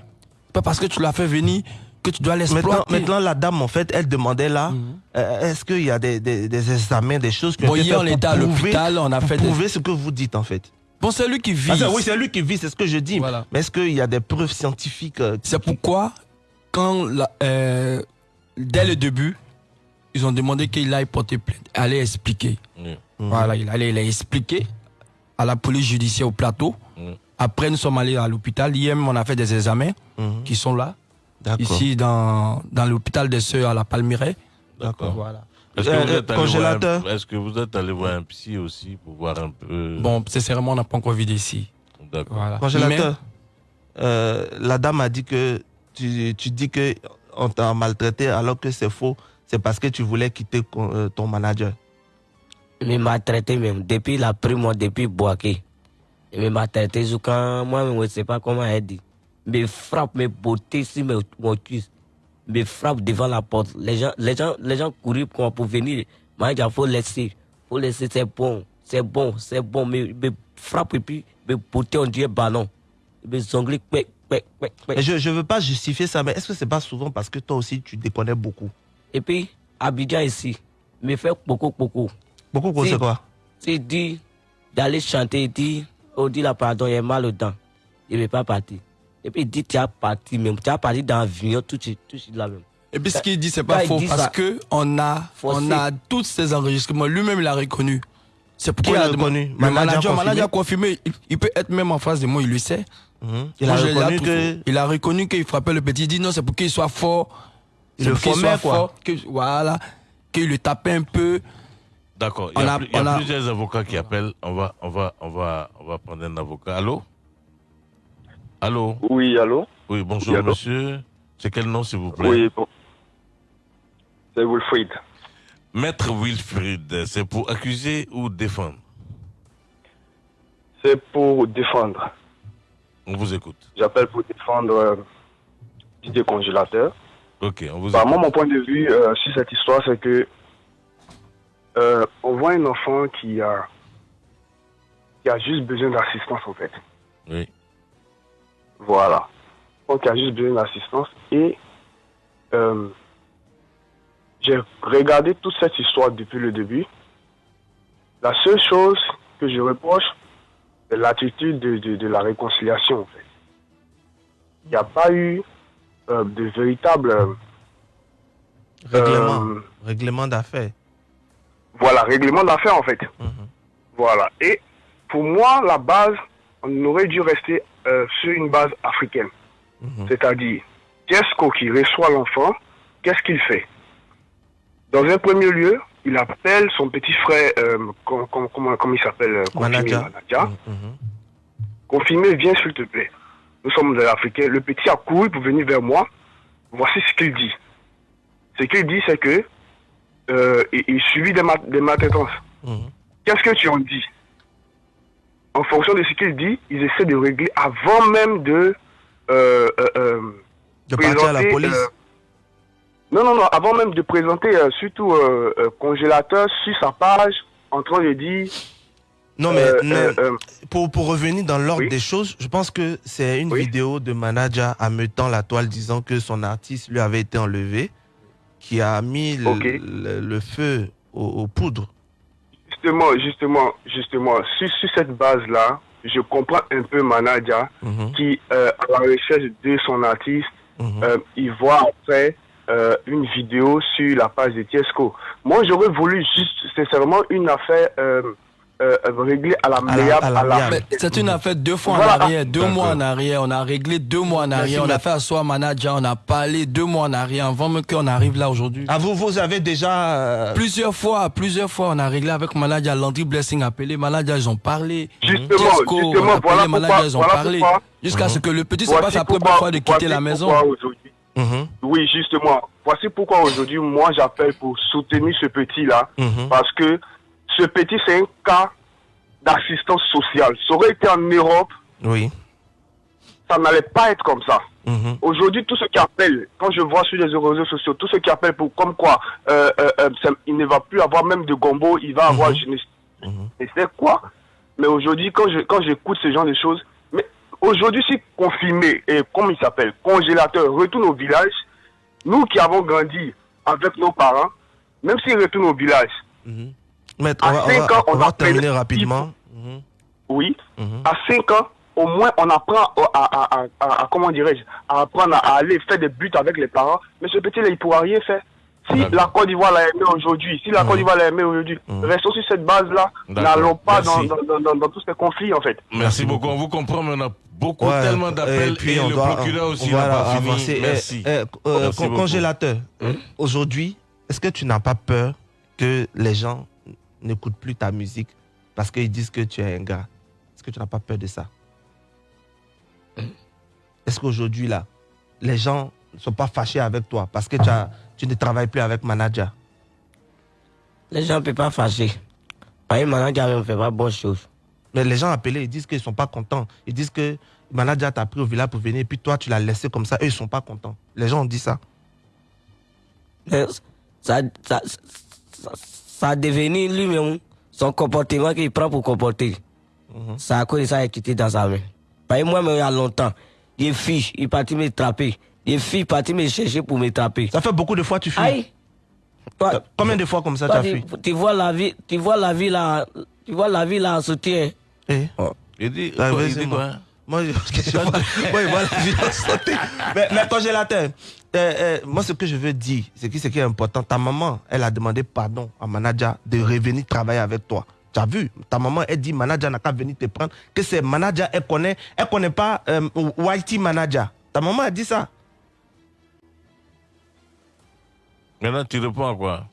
Pas parce que tu l'as fait venir que tu dois l'exploiter. maintenant, la dame, en fait, elle demandait là, euh, est-ce qu'il y a des, des, des examens, des choses ont Bon, hier, on était à l'hôpital, on a fait des- prouver ce que vous dites, en fait. Bon, c'est lui qui vit. Ah, c'est- oui, c'est lui qui vit, c'est ce que je dis. Mais est-ce qu'il y a des preuves scientifiques euh, C'est pourquoi, quand la- euh, dès le début, ils ont demandé qu'il aille porter plainte, aller expliquer. Voilà, il allait il a expliqué à la police judiciaire au plateau. Après, nous sommes allés à l'hôpital. Hier, même, on a fait des examens qui sont là. Ici, dans, dans l'hôpital des Sœurs à la Palmyraie. D'accord. Voilà. Est-ce que, Euh, vous êtes allé congélateur? voir un- est-ce que vous êtes allé voir un psy aussi pour voir un peu? Bon, sincèrement, on n'a pas encore vu d'ici. D'accord. Voilà. Congélateur, euh, la dame a dit que tu, dis que on t'a maltraité alors que c'est faux. C'est parce que tu voulais quitter euh, ton manager. Il m'a traité même, depuis la prime, depuis Boaké. Il m'a traité jusqu'à moi-même, je ne sais pas comment elle dit. Me frappe, me beauté sur mon cuisse. Me frappe devant la porte. Les gens, les gens, les gens courent pour, pour venir. Moi, il faut laisser. faut laisser, c'est bon. C'est bon, c'est bon. Me, me frappe et puis me beauté, on dirait ballon. Me zongle, je ne veux pas justifier ça, mais est-ce que c'est pas souvent parce que toi aussi tu déconnais beaucoup? Et puis, Abidjan ici, me fait beaucoup, beaucoup. Beaucoup, quoi, c'est quoi? C'est dit d'aller chanter, il dit, on dit là, pardon, il est mal aux dents. Il ne veut pas partir. Et puis il dit, tu as parti même, tu as parti dans l'avion, tout de suite, tout de suite là même. Et puis ce qu'il dit, c'est pas faux parce ça, que on a, Forcé. on a tous ces enregistrements. Lui-même, il a reconnu. C'est pourquoi il a demandé- reconnu? Le Manager manager, confirmé? manager confirmé. Il, il peut être même en face de moi, il le sait. Il Moi, a reconnu que-. Il a reconnu qu'il frappait le petit. Il dit non, c'est pour qu'il soit fort. Il C'est le pour qu'il formait, soit quoi. fort, que- voilà. Qu'il le tapait un peu. D'accord. Il y a, a- plus- il y a on a- plusieurs avocats qui appellent. On va, on va, on va, on va prendre un avocat. Allô? Allô? Oui, allô? Oui, bonjour Oui, allô? monsieur. C'est quel nom s'il vous plaît? Oui, bon. C'est Wilfried. Maître Wilfried, c'est pour accuser ou défendre? C'est pour défendre. On vous écoute. J'appelle pour défendre euh, Didier Congélateur. Ok, on vous Bah, écoute. moi, mon point de vue euh, sur cette histoire, c'est que euh, on voit un enfant qui a, qui a juste besoin d'assistance, en fait. Oui. Voilà. Donc, il a juste besoin d'assistance. Et euh, j'ai regardé toute cette histoire depuis le début. La seule chose que je reproche, c'est l'attitude de, de- de la réconciliation, en fait. Il n'y a pas eu euh, de véritable... euh, Règlement, euh, règlement d'affaires. voilà, règlement d'affaires en fait. Voilà. Et pour moi, la base, on aurait dû rester sur une base africaine. C'est-à-dire, Tiesco qui reçoit l'enfant, qu'est-ce qu'il fait? Dans un premier lieu, il appelle son petit frère, euh, com- com- comment, il s'appelle euh, Confirmé Manager. Manager. Confirmé, viens s'il te plaît. Nous sommes des Africains. Le petit a couru pour venir vers moi. Voici ce qu'il dit. Ce qu'il dit, c'est que euh, il, il subit des, ma- des maltraitances. Qu'est-ce que tu en dis? En fonction de ce qu'il dit, ils essaient de régler avant même de. Euh, De partir à la police. Non, non, non, avant même de présenter euh, surtout euh, euh, congélateur sur sa page, en train de dire. Non, mais, mais pour, pour revenir dans l'ordre des choses, je pense que c'est une vidéo de manager ameutant la toile disant que son artiste lui avait été enlevé, qui a mis le, le- le feu aux, aux poudres. Justement, justement, justement, sur, sur cette base-là, je comprends un peu Manadia Mhm. qui, à la recherche de son artiste, euh, il voit après euh, une vidéo sur la page de Tiesco. Moi, j'aurais voulu juste, sincèrement, une affaire euh, euh, réglée à la meilleure. à la- Mais C'est une affaire deux fois Voilà. en arrière, deux mois en arrière. On a réglé deux mois en arrière. on a fait asseoir manager, on a parlé deux mois en arrière avant même qu'on arrive là aujourd'hui. Ah, vous, vous avez déjà. Plusieurs fois, plusieurs fois, on a réglé avec manager. Landry Blessing a appelé, manager, ils ont parlé. Justement, Tiesco, justement, on a appelé, voilà manager, pourquoi- ils ont voilà parlé. Jusqu'à ce que le petit, c'est Voici pas sa première fois de quitter la maison. Aujourd'hui- Oui, justement. Voici pourquoi aujourd'hui, moi, j'appelle pour soutenir ce petit-là. Mhm. Parce que ce petit, c'est un cas d'assistance sociale. Ça aurait été en Europe, Oui. ça n'allait pas être comme ça. Mhm. Aujourd'hui, tous ceux qui appellent, quand je vois sur les réseaux sociaux, tous ceux qui appellent pour comme quoi euh, euh, euh, ça- il ne va plus avoir même de gombo, il va avoir je ne et c'est quoi? Mais aujourd'hui, quand je quand j'écoute ce genre de choses, aujourd'hui, si confirmé et comme il s'appelle, congélateur, retourne au village, nous qui avons grandi avec nos parents, même s'ils retournent au village, Maître, on à va, on 5 va- ans, on va terminer rapidement. oui, à 5 ans, au moins on apprend à, à, à, à- à- comment dirais-je, à apprendre à aller faire des buts avec les parents, mais ce petit-là, il ne pourra rien faire. Si la Côte d'Ivoire l'a aimé aujourd'hui, si la Côte d'Ivoire l'a aimé aujourd'hui, restons sur cette base-là, n'allons pas dans, Merci. dans, dans, dans tous ces conflits en fait. Merci beaucoup. On vous comprend, mais on a beaucoup, Ouais, tellement d'appels. et puis Et, on le doit- procureur aussi pas fini. avancer. Eh, Merci. eh, euh, Merci con- beaucoup. congélateur, aujourd'hui, est-ce que tu n'as pas peur que les gens n'écoutent plus ta musique parce qu'ils disent que tu es un gars? Est-ce que tu n'as pas peur de ça? Est-ce qu'aujourd'hui, là, les gens ne sont pas fâchés avec toi parce que tu, as, tu ne travailles plus avec manager? Les gens ne peuvent pas fâcher. Que manager ne fait pas bonne chose. Mais les gens appelés, ils disent qu'ils ne sont pas contents. Ils disent que manager t'a pris au village pour venir, et puis toi, tu l'as laissé comme ça. Eux, ils ne sont pas contents. Les gens ont dit ça. Mais ça, ça, ça, ça a devenu lui-même son comportement qu'il prend pour comporter. Ça a cause ça a quitté dans sa main. Parce que moi-même, il y a longtemps, des filles, il est parti me trapper. Des filles parti me chercher pour me trapper. Ça fait beaucoup de fois que tu fuis. Aïe! Toi- Combien de fois comme ça tu toi, as tu, fui? tu vois la vie, tu vois la vie là, tu vois la vie là en soutien. Eh? Il dit, Ah, quoi, vas-y, il dit moi. quoi? Moi, je, je vois, (laughs) moi, je vois la santé. Mais, mais congélateur, euh, euh, moi, ce que je veux dire, c'est que ce qui est important, ta maman, elle a demandé pardon à manager de revenir travailler avec toi. Tu as vu, ta maman, elle dit manager n'a qu'à venir te prendre, que c'est manager, elle connaît, elle connaît pas euh, YT manager. Ta maman a dit ça. Maintenant, tu réponds à quoi?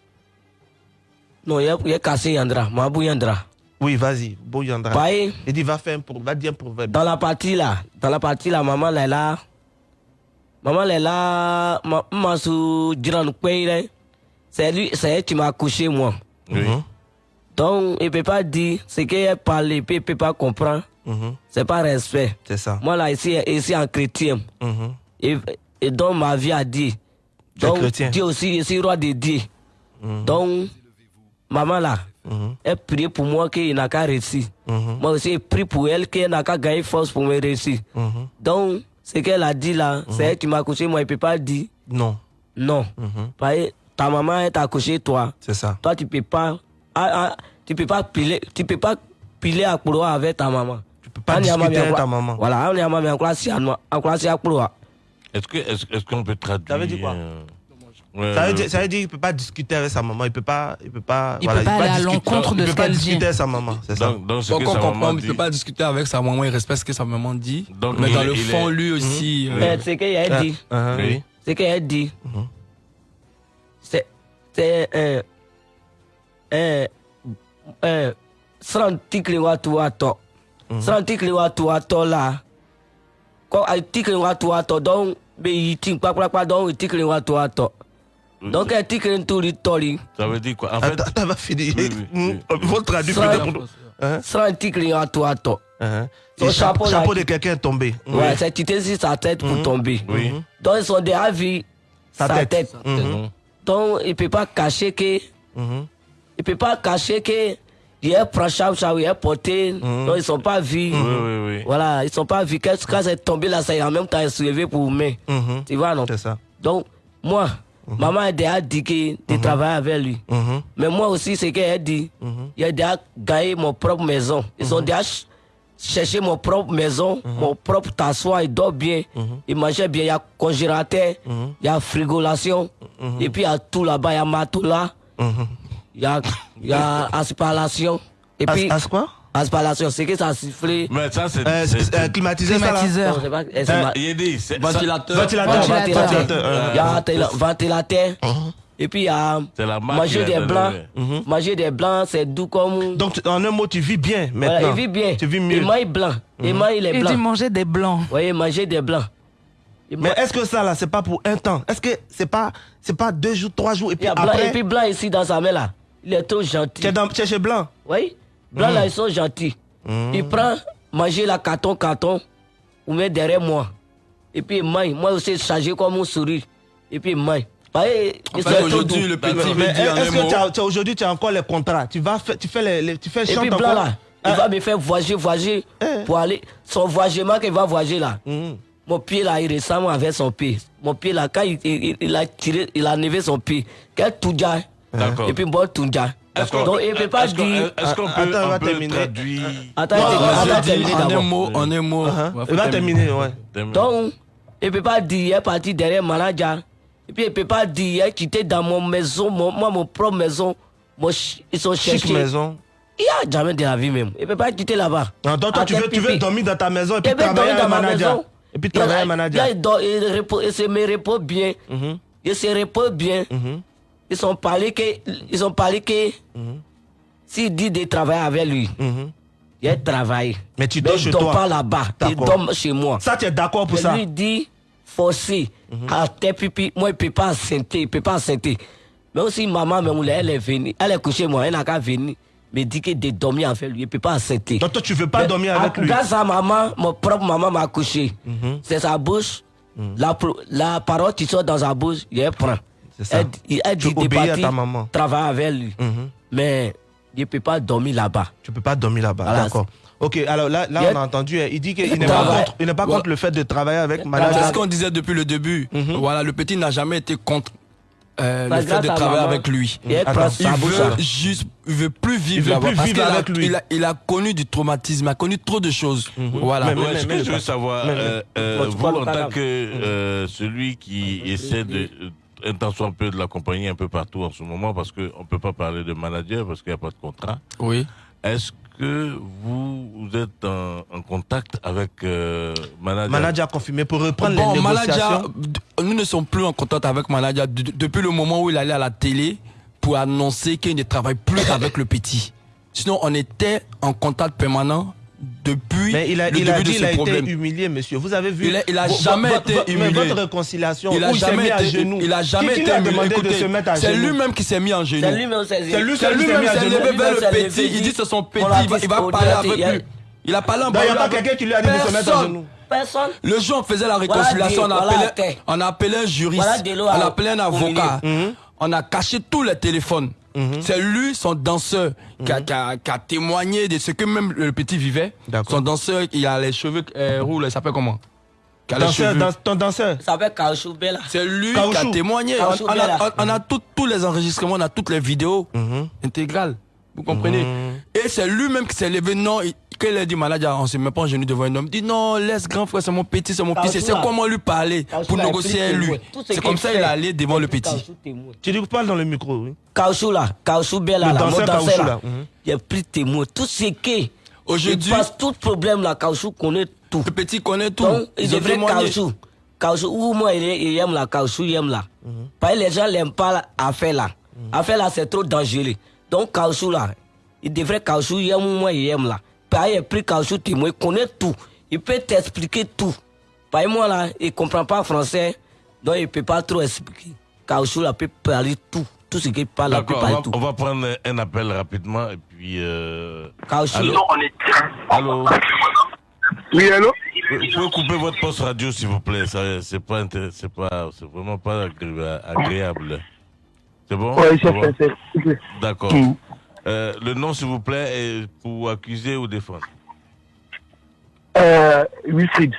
Non, il a, il a cassé Yandra, Mabou Yandra. Oui, vas-y, Bouyandra. Paye. Il dit va faire un pro- va dire un proverbe. Dans la partie là, dans la partie là, maman elle est là. Maman elle est là, ma- Jiran Kweire. C'est lui, c'est elle qui m'a couché moi. Oui. Donc, il peut pas dire ce qu'elle parle, il il peut pas comprendre. C'est pas respect. C'est ça. Moi là, ici, ici en chrétien. Mhm. Et, et donc, ma vie a dit. Donc, chrétien. Dieu aussi, je suis roi de Dieu. Donc, maman là, elle prie pour moi qu'il n'a qu'à réussir. Moi aussi, je prie pour elle qu'elle n'a qu'à gagner force pour me réussir. Donc, ce qu'elle a dit là, c'est elle qui m'a couché, moi, je ne peux pas dire Non. non. Parce que ta maman, elle t'a couché, toi. C'est ça. Toi, tu peux pas. ah, ah, tu peux pas piler, tu peux pas piler à Kouroua avec ta maman. Tu peux pas discuter avec ta maman. Voilà, on est à maman, en classe à Kouroua. Est-ce que- est-ce est-ce qu'on peut traduire Ça veut dire quoi? euh, ouais, Ça veut, dire, ça veut dire qu'il peut pas discuter avec sa maman, il peut pas, il peut pas, Il peut pas aller à discuter- l'encontre de il peut ce pas qu'elle discuter avec sa maman, c'est ça. Donc, donc, ce Donc que on sa comprend, maman il ne peut pas discuter avec sa maman, il respecte ce que sa maman dit. Donc, mais dans est- le fond, est- lui aussi. euh, Mais c'est qu'elle a dit. Ah, oui. C'est qu'elle dit. C'est. C'est un. Un. Un. Srantikli watu wato. Srantikli watu wato là. Quand watu wato, donc, mais il tik pas pas donc, watu wato. Donc, elle tikli tout le tori. Ça veut dire quoi? En fait, Attends, attends, va finir. Votre traduit peut-être. Hein? Srantikli watu wato. Et Son chapeau, chapeau, chapeau là, de quelqu'un est tombé. Ouais, c'est quitté sur sa tête pour Mhm. tomber. Oui. Donc, ils sont déjà vu Sa sa, tête. Mhm. Donc, il ne peut pas cacher que. Mhm. Il peut pas cacher que. Il est chapeau, il est porté. Donc, ils ne sont pas vus. Oui, oui, oui. Voilà, ils ne sont pas vus. Quand, c'est tombé là, c'est en même temps soulevé pour me. Mhm. Tu vois, non? C'est ça. Donc, moi, maman a déjà dit que de travailler avec lui. Mhm. Mais moi aussi, c'est qu'elle dit, il a déjà gagné mon propre maison. Ils ont déjà ch- cherché mon propre maison, mon propre t'asseoir, il dort bien, il mangeait bien, il y a congélateur, il y a frigolation, et puis il y a tout là-bas, il y a matelas, il y a, il y a aspiration. Et puis, as quoi? Aspiration, c'est que ça a sifflé? Mais ça, c'est. Euh, euh, climatiseur, ça, là? Climatiseur. Non, c'est pas- eh, Euh, ma- Il dit, c'est- Ventilateur. Ventilateur. Ventilateur. Ventilateur, euh, Il y a ventilateur. Uh-huh. Et puis il y a manger des blancs. Manger des blancs, c'est doux comme. Donc, en un mot, tu vis bien maintenant. Voilà, il vit bien. Tu vis mieux. Il mange blanc. Il mange les Il blancs. dit manger des blancs. Oui, manger des blancs. Il Mais est-ce que ça, là, c'est pas pour un temps? Est-ce que c'est pas, c'est pas deux jours, trois jours, et il puis y a blanc. après Et puis blanc ici dans sa main là. Il est trop gentil. Tu es, dans- tu es chez Blanc? Oui. Blanc Mhm. là, ils sont gentils. Il prend, manger la carton, carton, ou met derrière moi. Et puis il mange. Moi aussi, chargé comme un sourire. Et puis ils trop aujourd'hui, le petit dire en est-ce que aujourd'hui, tu as encore les contrats? Tu vas tu fais les, les- tu fais Et puis blanc là, il va me faire voyager, voyager Eh. pour aller. Son voyagement qu'il va voyager là. Mhm. Mon pied là, il ressemble avec son pied. Mon pied là, quand il, il- il a tiré, il a enlevé son pied. Quel tout déjà. D'accord. Et puis bon qu'on Donc il ne peut pas est-ce qu'on- dire. Est-ce qu'on peut, Attends, on va peut terminer. traduire Attends, dis terminer en un d'abord. mot, en un mot. Uh-huh. Il va terminer, ouais. Donc, il ne peut pas dire, il est parti derrière manager. Et puis, il ne peut pas dire, il est quitté dans mon maison, mon, moi, mon propre maison. Mon ils sont Chic cherchés. maison. Il n'y a jamais de la vie même. Il ne peut pas quitter là-bas. Non, donc toi, tu veux, tu veux dormir dans ta maison et puis travailler dans ma manager. maison. Et puis travailler manager. il se me repose bien. Il se repose bien. Ils ont parlé que, ils ont parlé que, s'il dit de travailler avec lui, il travaille. Mais tu dors chez toi. pas là-bas. Il D'accord. dort chez moi. Ça, tu es d'accord pour Je ça? lui dis, forcé, à tes pipi, moi, il ne peut pas assenter, il ne peut pas assenter. Mais aussi, maman, même, elle est venue, elle est couchée, moi, elle n'a qu'à venir, me dit que de dormir avec lui, il ne peut pas assenter. Donc toi, tu veux pas dormir avec lui? Grâce à maman, mon propre maman m'a couché. C'est sa bouche, la, la parole qui sort dans sa bouche, il prend. C'est ça. Elle, il- elle Tu dit de obéis à partir, ta maman. travailler avec lui. Mais il ne peut pas dormir là-bas. Tu peux pas dormir là-bas, Voilà, d'accord. Ok, alors là, là on a entendu, hein, il dit qu'il Il n'est pas, contre, il n'est pas Ouais. contre le fait de travailler avec C'est manager. ce qu'on disait depuis le début. Voilà, le petit n'a jamais été contre euh, Bah, le fait de travailler maman. avec lui. Attends, il veut là. juste, il veut plus vivre Il veut là-bas plus parce vivre a- avec lui. Il a, il a connu du traumatisme, il a connu trop de choses. Voilà. Mais- ce que je veux savoir, mais- euh, mais- euh, vous, en tant que euh, celui qui essaie de euh, un tant soit un peu de l'accompagner un peu partout en ce moment, parce qu'on ne peut pas parler de manager parce qu'il n'y a pas de contrat. Oui. Est-ce que vous, vous êtes en, en contact avec euh, manager? Manager confirmé pour reprendre Bon, les manager, négociations. d- nous ne sommes plus en contact avec manager depuis le moment où il allait à la télé pour annoncer qu'il ne travaille plus avec le petit. Sinon, on était en contact permanent depuis Mais il a, le il a début dit de il ce a problème. été humilié, monsieur. Vous avez vu Il a- il a jamais été vo- mais humilié. votre réconciliation, Il a où il jamais mis à été, genoux. il a jamais qui, qui été a humilié. demandé de Écoutez, se mettre à C'est genoux? lui-même qui s'est mis en genoux. C'est lui-même, c'est C'est lui, C'est qui s'est mis lui-même à qui s'est genoux. levé vers Lui-même, le c'est petit. Il dit c'est son petit. Il va, il parler avec il a- lui. Il a parlé en Donc, il n'y a pas quelqu'un qui lui a dit de se mettre à Personne. genoux. Personne. Le jour, on faisait la Voilà réconciliation, Dieu, on, voilà appelait, terre. on appelait un juriste, Voilà de on appelait un avocat. Mhm. On a caché tous les téléphones. C'est lui, son danseur, qui, a, qui a- qui a témoigné de ce que même le petit vivait. Son danseur, il a les cheveux euh, roux, il s'appelle comment? Danseur, dans- ton danseur. Ça s'appelle Bella. C'est lui qui a témoigné. On, a, on- on a tout- tous les enregistrements, on a toutes les vidéos Mhm. intégrales. Vous comprenez? Et c'est lui-même qui s'est levé. Non, il- quand il a dit manager, on se met pas en genoux devant un homme. Il dit non, laisse grand frère, c'est mon petit, c'est mon petit. C'est là. comment lui parler pour là, négocier avec lui. C'est comme ça qu'il allé devant le petit. Tu dis parle dans le micro, oui. Là, Caoutchouc Bella Le là, mon danseur là. là. Mhm. Il a pris témoin. Tout ce qui. Aujourd'hui- Il passe tout problème là, Caoutchouc connaît tout. Le petit connaît tout. Donc, il devrait témoigné. Caoutchouc. Caoutchouc, où moi il, est- il aime la Caoutchouc, il aime là. Parce que les gens l'aiment pas là, affaire là. Affaire là, c'est trop dangereux. Donc, Caoutchouc là, il devrait Caoutchouc, il aime moi, il aime là. Qu'il a pris Caoutchouc témoin, il connaît tout. Il peut t'expliquer tout. Que moi là, il comprend pas français, donc il peut pas trop expliquer. Caoutchouc là peut parler tout. Tout ce qu'il parle, là, peut D'accord, on parler va, tout. on va prendre un appel rapidement et puis. Euh... Caoutchouc. Allô? Allô? Oui, allô? Vous pouvez couper votre poste radio, s'il vous plaît. Ça, C'est pas, c'est pas, c'est vraiment pas agré- agréable. C'est bon? Oui, C'est bon. D'accord. Mhm. Euh, le nom, s'il vous plaît, est pour accuser ou défendre? Euh, Wilfried.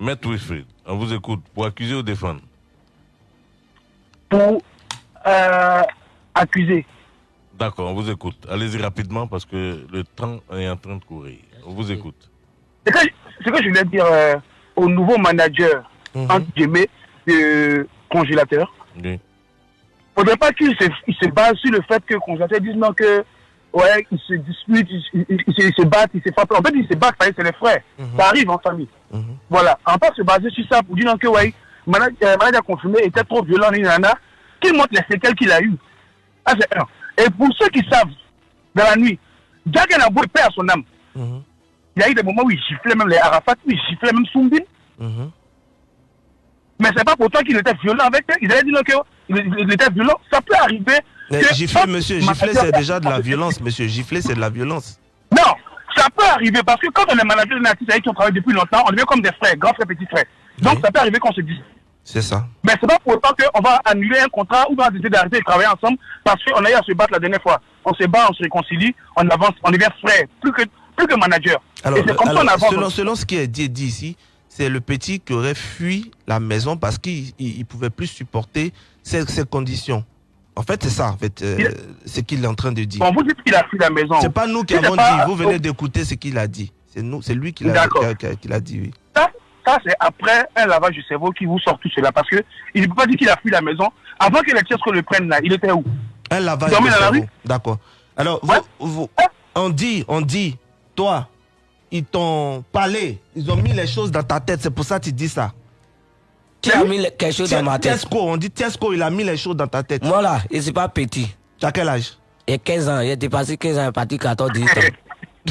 Maître Wilfried, on vous écoute. Pour accuser ou défendre? Pour euh, accuser. D'accord, on vous écoute. Allez-y rapidement parce que le temps est en train de courir. On vous écoute. Ce que, ce que je voulais dire euh, au nouveau manager, entre guillemets, de congélateur, Oui. Faudrait pas qu'il se, il se base sur le fait que congélateur dise non que ouais, ils se disputent, ils, ils- ils- ils se- battent, ils se frappent. En fait, ils se battent, c'est les frères. Ça arrive en famille. Voilà. On pas se baser sur ça pour dire non que ouais, manager, euh, confirmé était trop violent, ni nana, qu'il montre les séquelles qu'il a eues. Ah, c'est un. Et pour ceux qui savent, dans la nuit, Jack Nabou paix à son âme. Il y a eu des moments où il giflait même les Arafat, où il giflait même Soumbin. Mais c'est pas pourtant qu'il était violent avec eux. Ils avaient dit non qu'il il, il était violent. Ça peut arriver. Mais que- gifler, monsieur, gifler, c'est déjà de la (laughs) violence, monsieur. Gifler, c'est de la violence. Non, ça peut arriver parce que quand on est manager de artiste avec qui on travaille depuis longtemps, on devient comme des frères, grands frères, petits frères. Donc ça peut arriver qu'on se dise. C'est ça. Mais c'est pas pour autant qu'on va annuler un contrat ou on va décider d'arrêter de travailler ensemble parce qu'on a eu à se battre la dernière fois. On se bat, on se réconcilie, on avance, on devient frère, plus que, plus que manager. Alors, Et c'est comme alors, ça avance. selon, selon ce qui est dit, dit ici, c'est le petit qui aurait fui la maison parce qu'il ne pouvait plus supporter ces, ces conditions. En fait, c'est ça, en fait, euh, ce qu'il est en train de dire. Bon, vous dites qu'il a fui la maison. C'est pas nous qui avons pas- dit, vous venez d'écouter ce qu'il a dit. C'est nous, c'est lui qui l'a dit, oui. Ça, ça c'est après un lavage du cerveau qui vous sort tout cela. Parce que il ne peut pas dire qu'il a fui la maison. Avant que les Tchesco le prennent là, il était où? Un lavage la cerveau. D'accord. Alors, vous- vous- on dit, on dit, toi, ils t'ont parlé, ils ont mis les choses dans ta tête, c'est pour ça que tu dis ça. Qui a mis le- quelque chose dans ma tête? Tesco, on dit Tesco, il a mis les choses dans ta tête. Moi là, et c'est pas petit. Tu as quel âge? Il y a 15 ans, il a dépassé 15 ans, il est parti 14, 18 ans. (laughs)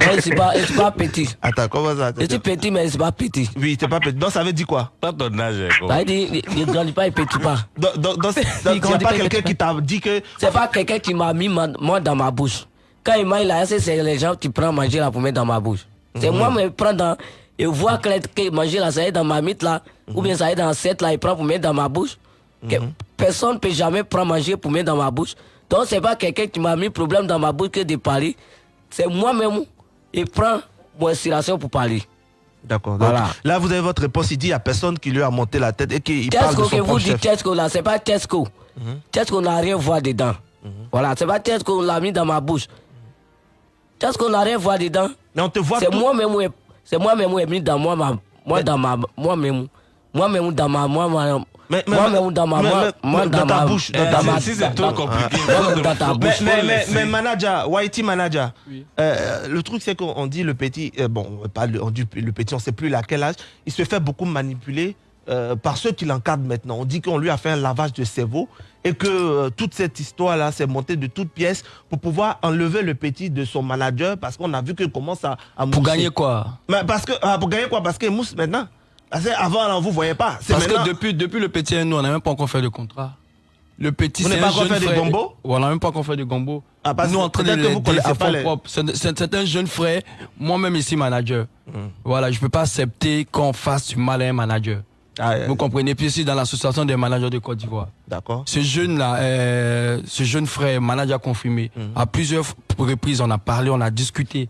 Donc c'est pas, c'est pas petit. Attends, comment ça? Je suis petit, mais c'est pas petit. Oui, c'est pas petit. Donc ça veut dire quoi? Pas ton âge. Ça veut dire, il- ne grandit pas, il ne petit pas. Donc, donc, donc, Il il n'y a grandit pas quelqu'un qui pas. t'a dit que. C'est pas quelqu'un qui m'a mis ma- moi dans ma bouche. Quand il m'a là, c'est les gens qui prennent manger là pour mettre dans ma bouche. C'est Mhm. moi qui prends dans. Et voir que, que manger là, ça est dans ma mythe là, ou bien ça est dans cette là, il prend pour mettre dans ma bouche. Que Personne ne peut jamais prendre manger pour mettre dans ma bouche. Donc c'est pas quelqu'un qui m'a mis problème dans ma bouche que de parler. C'est moi-même qui prend mon inspiration pour parler. D'accord. Voilà. Là, vous avez votre réponse. Il dit a personne qui lui a monté la tête et qu'il parle de Tesco son que vous dites. Tesco là, c'est pas Tesco. Tesco n'a rien voir dedans. Voilà, c'est pas Tesco l'a mis dans ma bouche. Tesco n'a rien voir dedans? Mais on te voit C'est moi-même, c'est moi-même qui dans moi, ma, moi dans ma, moi-même, moi-même dans ma, moi, ma, mais- moi-même dans ma, moi, moi dans dans ta ma, bouche, dans ma, si c'est dans- trop compliqué, moi-même dans ta Mais, bouche. mais, mais, mais manager, Whitey manager, euh, le truc c'est qu'on dit le petit, euh, bon, pas le, on dit le petit, on sait plus à quel âge, il se fait beaucoup manipuler euh, par ceux qui l'encadrent maintenant. On dit qu'on lui a fait un lavage de cerveau et que euh, toute cette histoire-là s'est montée de toutes pièces pour pouvoir enlever le petit de son manager parce qu'on a vu qu'il commence à, à Pour gagner quoi? Mais parce que, ah, Pour gagner quoi? Parce qu'il mousse maintenant. Parce que avant, là, on vous voyait pas. Parce maintenant- que depuis, depuis le petit, nous, on n'a même pas encore fait de contrat. Le petit, c'est un jeune frère. gombo? On n'a même pas encore fait de gombo. Ah, nous, en train de les vous à fond les- propre. C'est c'est- c'est un jeune frère, moi-même ici manager. Hmm. Voilà, je peux pas accepter qu'on fasse du mal à un manager. Vous comprenez? Puis ici, dans l'association des managers de Côte d'Ivoire. D'accord. Ce jeune-là, euh, ce jeune frère, manager confirmé, Hmm. à plusieurs reprises, on a parlé, on a discuté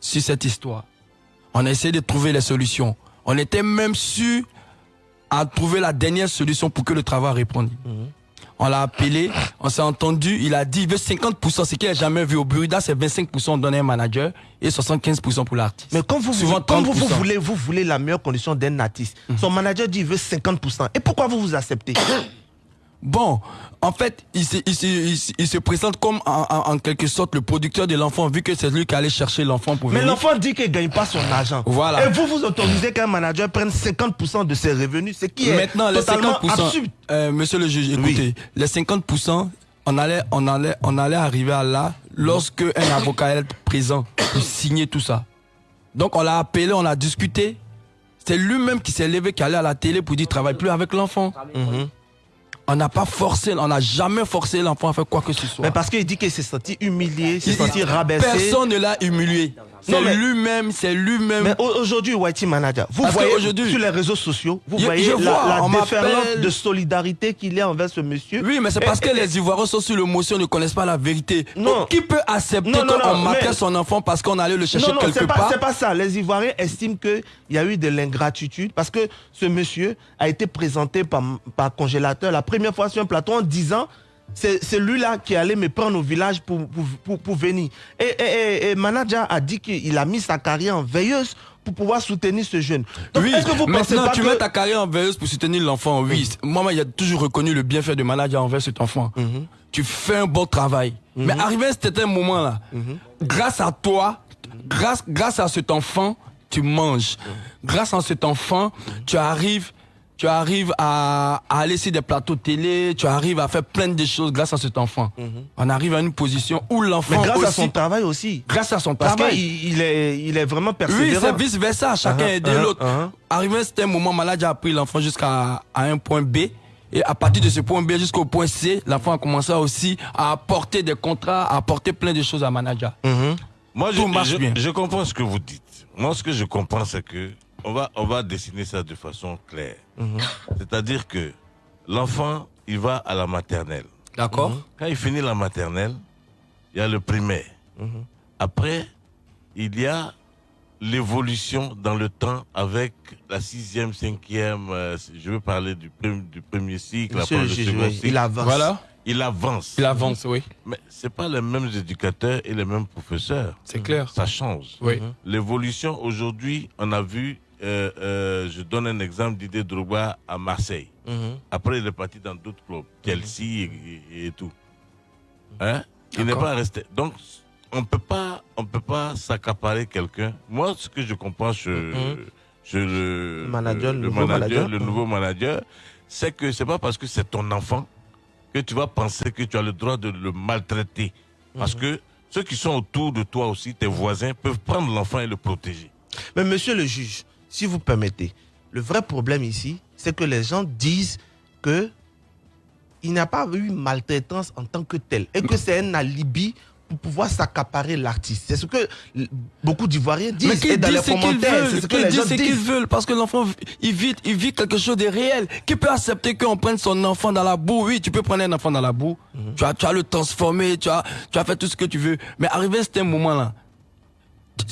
sur cette histoire. On a essayé de trouver les solutions. On était même sûr à trouver la dernière solution pour que le travail réponde. On l'a appelé, on s'est entendu, il a dit il veut 50%, ce qu'il n'a jamais vu au Burida, c'est 25% donné à un manager et 75% pour l'artiste. Mais quand vous, Souvent quand vous, vous 30%. voulez, vous voulez la meilleure condition d'un artiste, son manager dit il veut 50%. Et pourquoi vous vous acceptez? Bon, en fait, il se, il se, il se- il se présente comme en, en- en quelque sorte le producteur de l'enfant, vu que c'est lui qui allait chercher l'enfant pour Mais l'enfant dit qu'il ne gagne pas son argent. Voilà. Et vous, vous autorisez qu'un manager prenne 50% de ses revenus, ce qui est Maintenant, les totalement 50%, absurde. euh, monsieur le juge, écoutez, les 50%, on allait, on allait, on allait arriver à là lorsque un avocat allait être présent pour signer tout ça. Donc on l'a appelé, on a discuté. C'est lui-même qui s'est levé, qui allait à la télé pour dire travaille plus avec l'enfant. On n'a pas forcé, on n'a jamais forcé l'enfant à faire quoi que ce soit. Mais parce qu'il dit qu'il s'est senti humilié, il s'est senti rabaissé. Personne ne l'a humilié. C'est lui-même, c'est lui-même. Mais au- aujourd'hui, Whitey Manager, vous Parce voyez sur les réseaux sociaux, vous Je- voyez je la, vois, la déferlante de solidarité qu'il y a envers ce monsieur. Oui, mais c'est Et- parce que et- les Ivoiriens sont sur l'émotion, ne connaissent pas la vérité. Non. Qui peut accepter qu'on mais- son enfant parce qu'on allait le chercher non, non, quelque pas, part? c'est pas ça. Les Ivoiriens estiment qu'il y a eu de l'ingratitude parce que ce monsieur a été présenté par, par congélateur la première fois sur un plateau en disant c'est c'est lui-là qui allait me prendre au village pour, pour, pour, pour venir. Et, et, et- et Manager a dit qu'il a mis sa carrière en veilleuse pour pouvoir soutenir ce jeune. Donc, oui, que vous maintenant pas tu que... mets ta carrière en veilleuse pour soutenir l'enfant, oui. Moi, il a toujours reconnu le bienfait de manager envers cet enfant. Mhm. Tu fais un bon travail. Mais arrivé à cet moment-là, Mhm. grâce à toi, grâce, grâce à cet enfant, tu manges. Grâce à cet enfant, tu arrives tu arrives à, à aller sur des plateaux télé, tu arrives à faire plein de choses grâce à cet enfant. On arrive à une position où l'enfant Mhm. Mais grâce à aussi- son travail aussi. Grâce à son Parce travail. qu'il il est, il est vraiment Oui, persévérant. c'est vice versa. Chacun Uh-huh, aider uh-huh, l'autre. uh-huh. Arrivé à un certain moment, malade a pris l'enfant jusqu'à à un point B. Et à partir de ce point B jusqu'au point C, l'enfant a commencé aussi à apporter des contrats, à apporter plein de choses à manager. Moi, je, Tout marche je- bien. je comprends ce que vous dites. Moi, ce que je comprends, c'est que on va, on va dessiner ça de façon claire. Mhm. C'est-à-dire que l'enfant, il va à la maternelle. D'accord. Quand il finit la maternelle, il y a le primaire. Mhm. Après, il y a l'évolution dans le temps avec la sixième, cinquième, euh, je veux parler du, prim- du premier cycle, Monsieur après le second oui, cycle. il avance. Voilà. Il avance. Il avance, oui. Mais c'est pas les mêmes éducateurs et les mêmes professeurs. C'est clair. Ça change. Oui. Mhm. L'évolution aujourd'hui, on a vu, euh, euh, je donne un exemple d'idée Drogba à Marseille. Mhm. Après, il est parti dans d'autres clubs, Chelsea et, et- et tout. Hein? Il n'est pas resté. Donc, on peut pas, on peut pas s'accaparer quelqu'un. Moi, ce que je comprends chez, Mhm. le, Manager, le, le nouveau manager. le Mhm. nouveau manager, c'est que c'est pas parce que c'est ton enfant que tu vas penser que tu as le droit de le maltraiter. Parce Mhm. que ceux qui sont autour de toi aussi, tes voisins, peuvent prendre l'enfant et le protéger. Mais monsieur le juge, si vous permettez, le vrai problème ici, c'est que les gens disent que il n'y a pas eu maltraitance en tant que tel et que c'est un alibi pour pouvoir s'accaparer l'artiste. C'est ce que beaucoup d'Ivoiriens disent Mais qu'ils et dans les disent ce qu'ils commentaires. C'est veulent, ce que qu'ils disent ce qu'ils veulent, parce que l'enfant, il vit, il vit quelque chose de réel. Qui peut accepter qu'on prenne son enfant dans la boue? Oui, tu peux prendre un enfant dans la boue, Mhm. tu, as, tu as le transformer, tu as, tu as fait tout ce que tu veux. Mais arrivé à ce moment-là,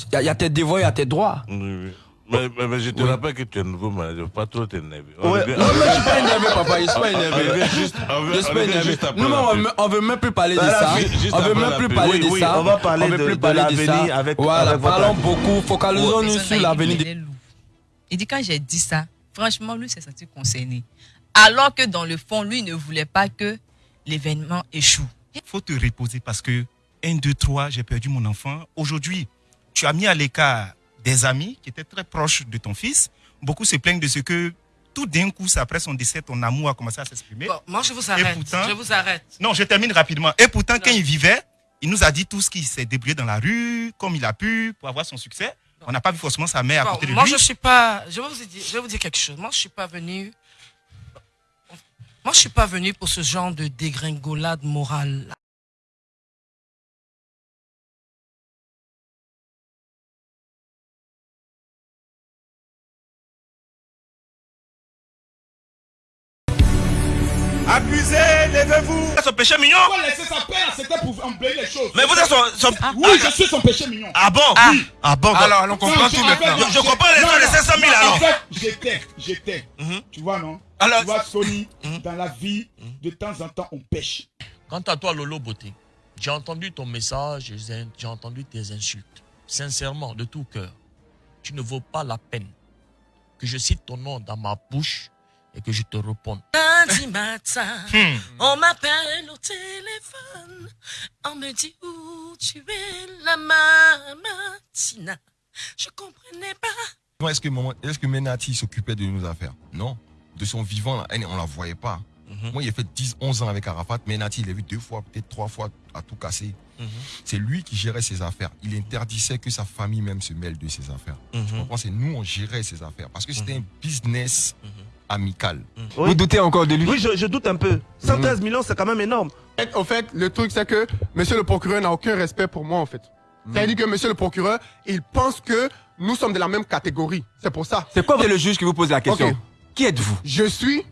il y, a- il y a tes devoirs, il y a tes droits. Oui, oui. Mais, mais- mais je te Oui. rappelle que tu es nouveau manager, pas trop t'énerver. Ouais. revient- Non, mais je suis pas énervé, papa, je suis pas énervé. juste- on Je suis on pas énervé. on on veut même plus parler de ça. on veut même plus parler de ça. on va parler veut de- plus de parler de ça. l'avenir avec- Voilà, avec parlons beaucoup, focalisons-nous sur l'avenir. Il dit quand j'ai dit ça, franchement, lui s'est senti concerné. Alors que dans le fond, lui ne voulait pas que l'événement échoue. faut te reposer parce que 1, 2, 3, j'ai perdu mon enfant. Aujourd'hui, tu as mis à l'écart des amis qui étaient très proches de ton fils. Beaucoup se plaignent de ce que tout d'un coup, après son décès, ton amour a commencé à s'exprimer. Bon, moi, je vous arrête. pourtant- je vous arrête. Non, je termine rapidement. Et pourtant, quand il vivait, il nous a dit tout ce qu'il s'est débrouillé dans la rue, comme il a pu, pour avoir son succès. On n'a pas vu forcément sa mère à Bon, côté de moi, lui. je suis pas. Je vais vous dire, je vais vous dire quelque chose. Moi, je suis pas venu. Moi, je suis pas venu pour ce genre de dégringolade morale. Accusé, levez-vous. Son péché mignon. Faut laisser sa c'était pour embellir les choses. Mais vous êtes son- son- Oui, je suis son péché mignon. Ah bon? Oui. Ah bon Alors, on comprend tout maintenant. Je comprends les non, gens de non, 500 000 non, alors. En fait, j'étais, j'étais. Tu vois, non? Alors- Tu vois, Sony, dans la vie, de temps en temps, on pêche. Quant à toi, Lolo Beauté, j'ai entendu ton message, j'ai entendu tes insultes. Sincèrement, de tout cœur, tu ne vaux pas la peine que je cite ton nom dans ma bouche et que je te réponde. Lundi matin, Hmm. on m'appelle au téléphone. On me dit où tu es, la mamatina. Je comprenais pas. Est-ce que, Menati s'occupait de nos affaires? Non. De son vivant, elle, on la voyait pas. Moi, il a fait 10, 11 ans avec Arafat. Menati, il l'a vu deux fois, peut-être trois fois, à tout casser. C'est lui qui gérait ses affaires. Il interdisait que sa famille même se mêle de ses affaires. Tu comprends? C'est nous, on gérait ses affaires. Parce que c'était un business amical. Oui. encore de lui? Oui, je, je doute un peu. 113 millions, c'est quand même énorme. Au fait, le truc, c'est que monsieur le procureur n'a aucun respect pour moi, en fait. C'est-à-dire que monsieur le procureur, il pense que nous sommes de la même catégorie. C'est pour ça. C'est quoi le juge qui vous pose la question? Qui êtes-vous? Je suis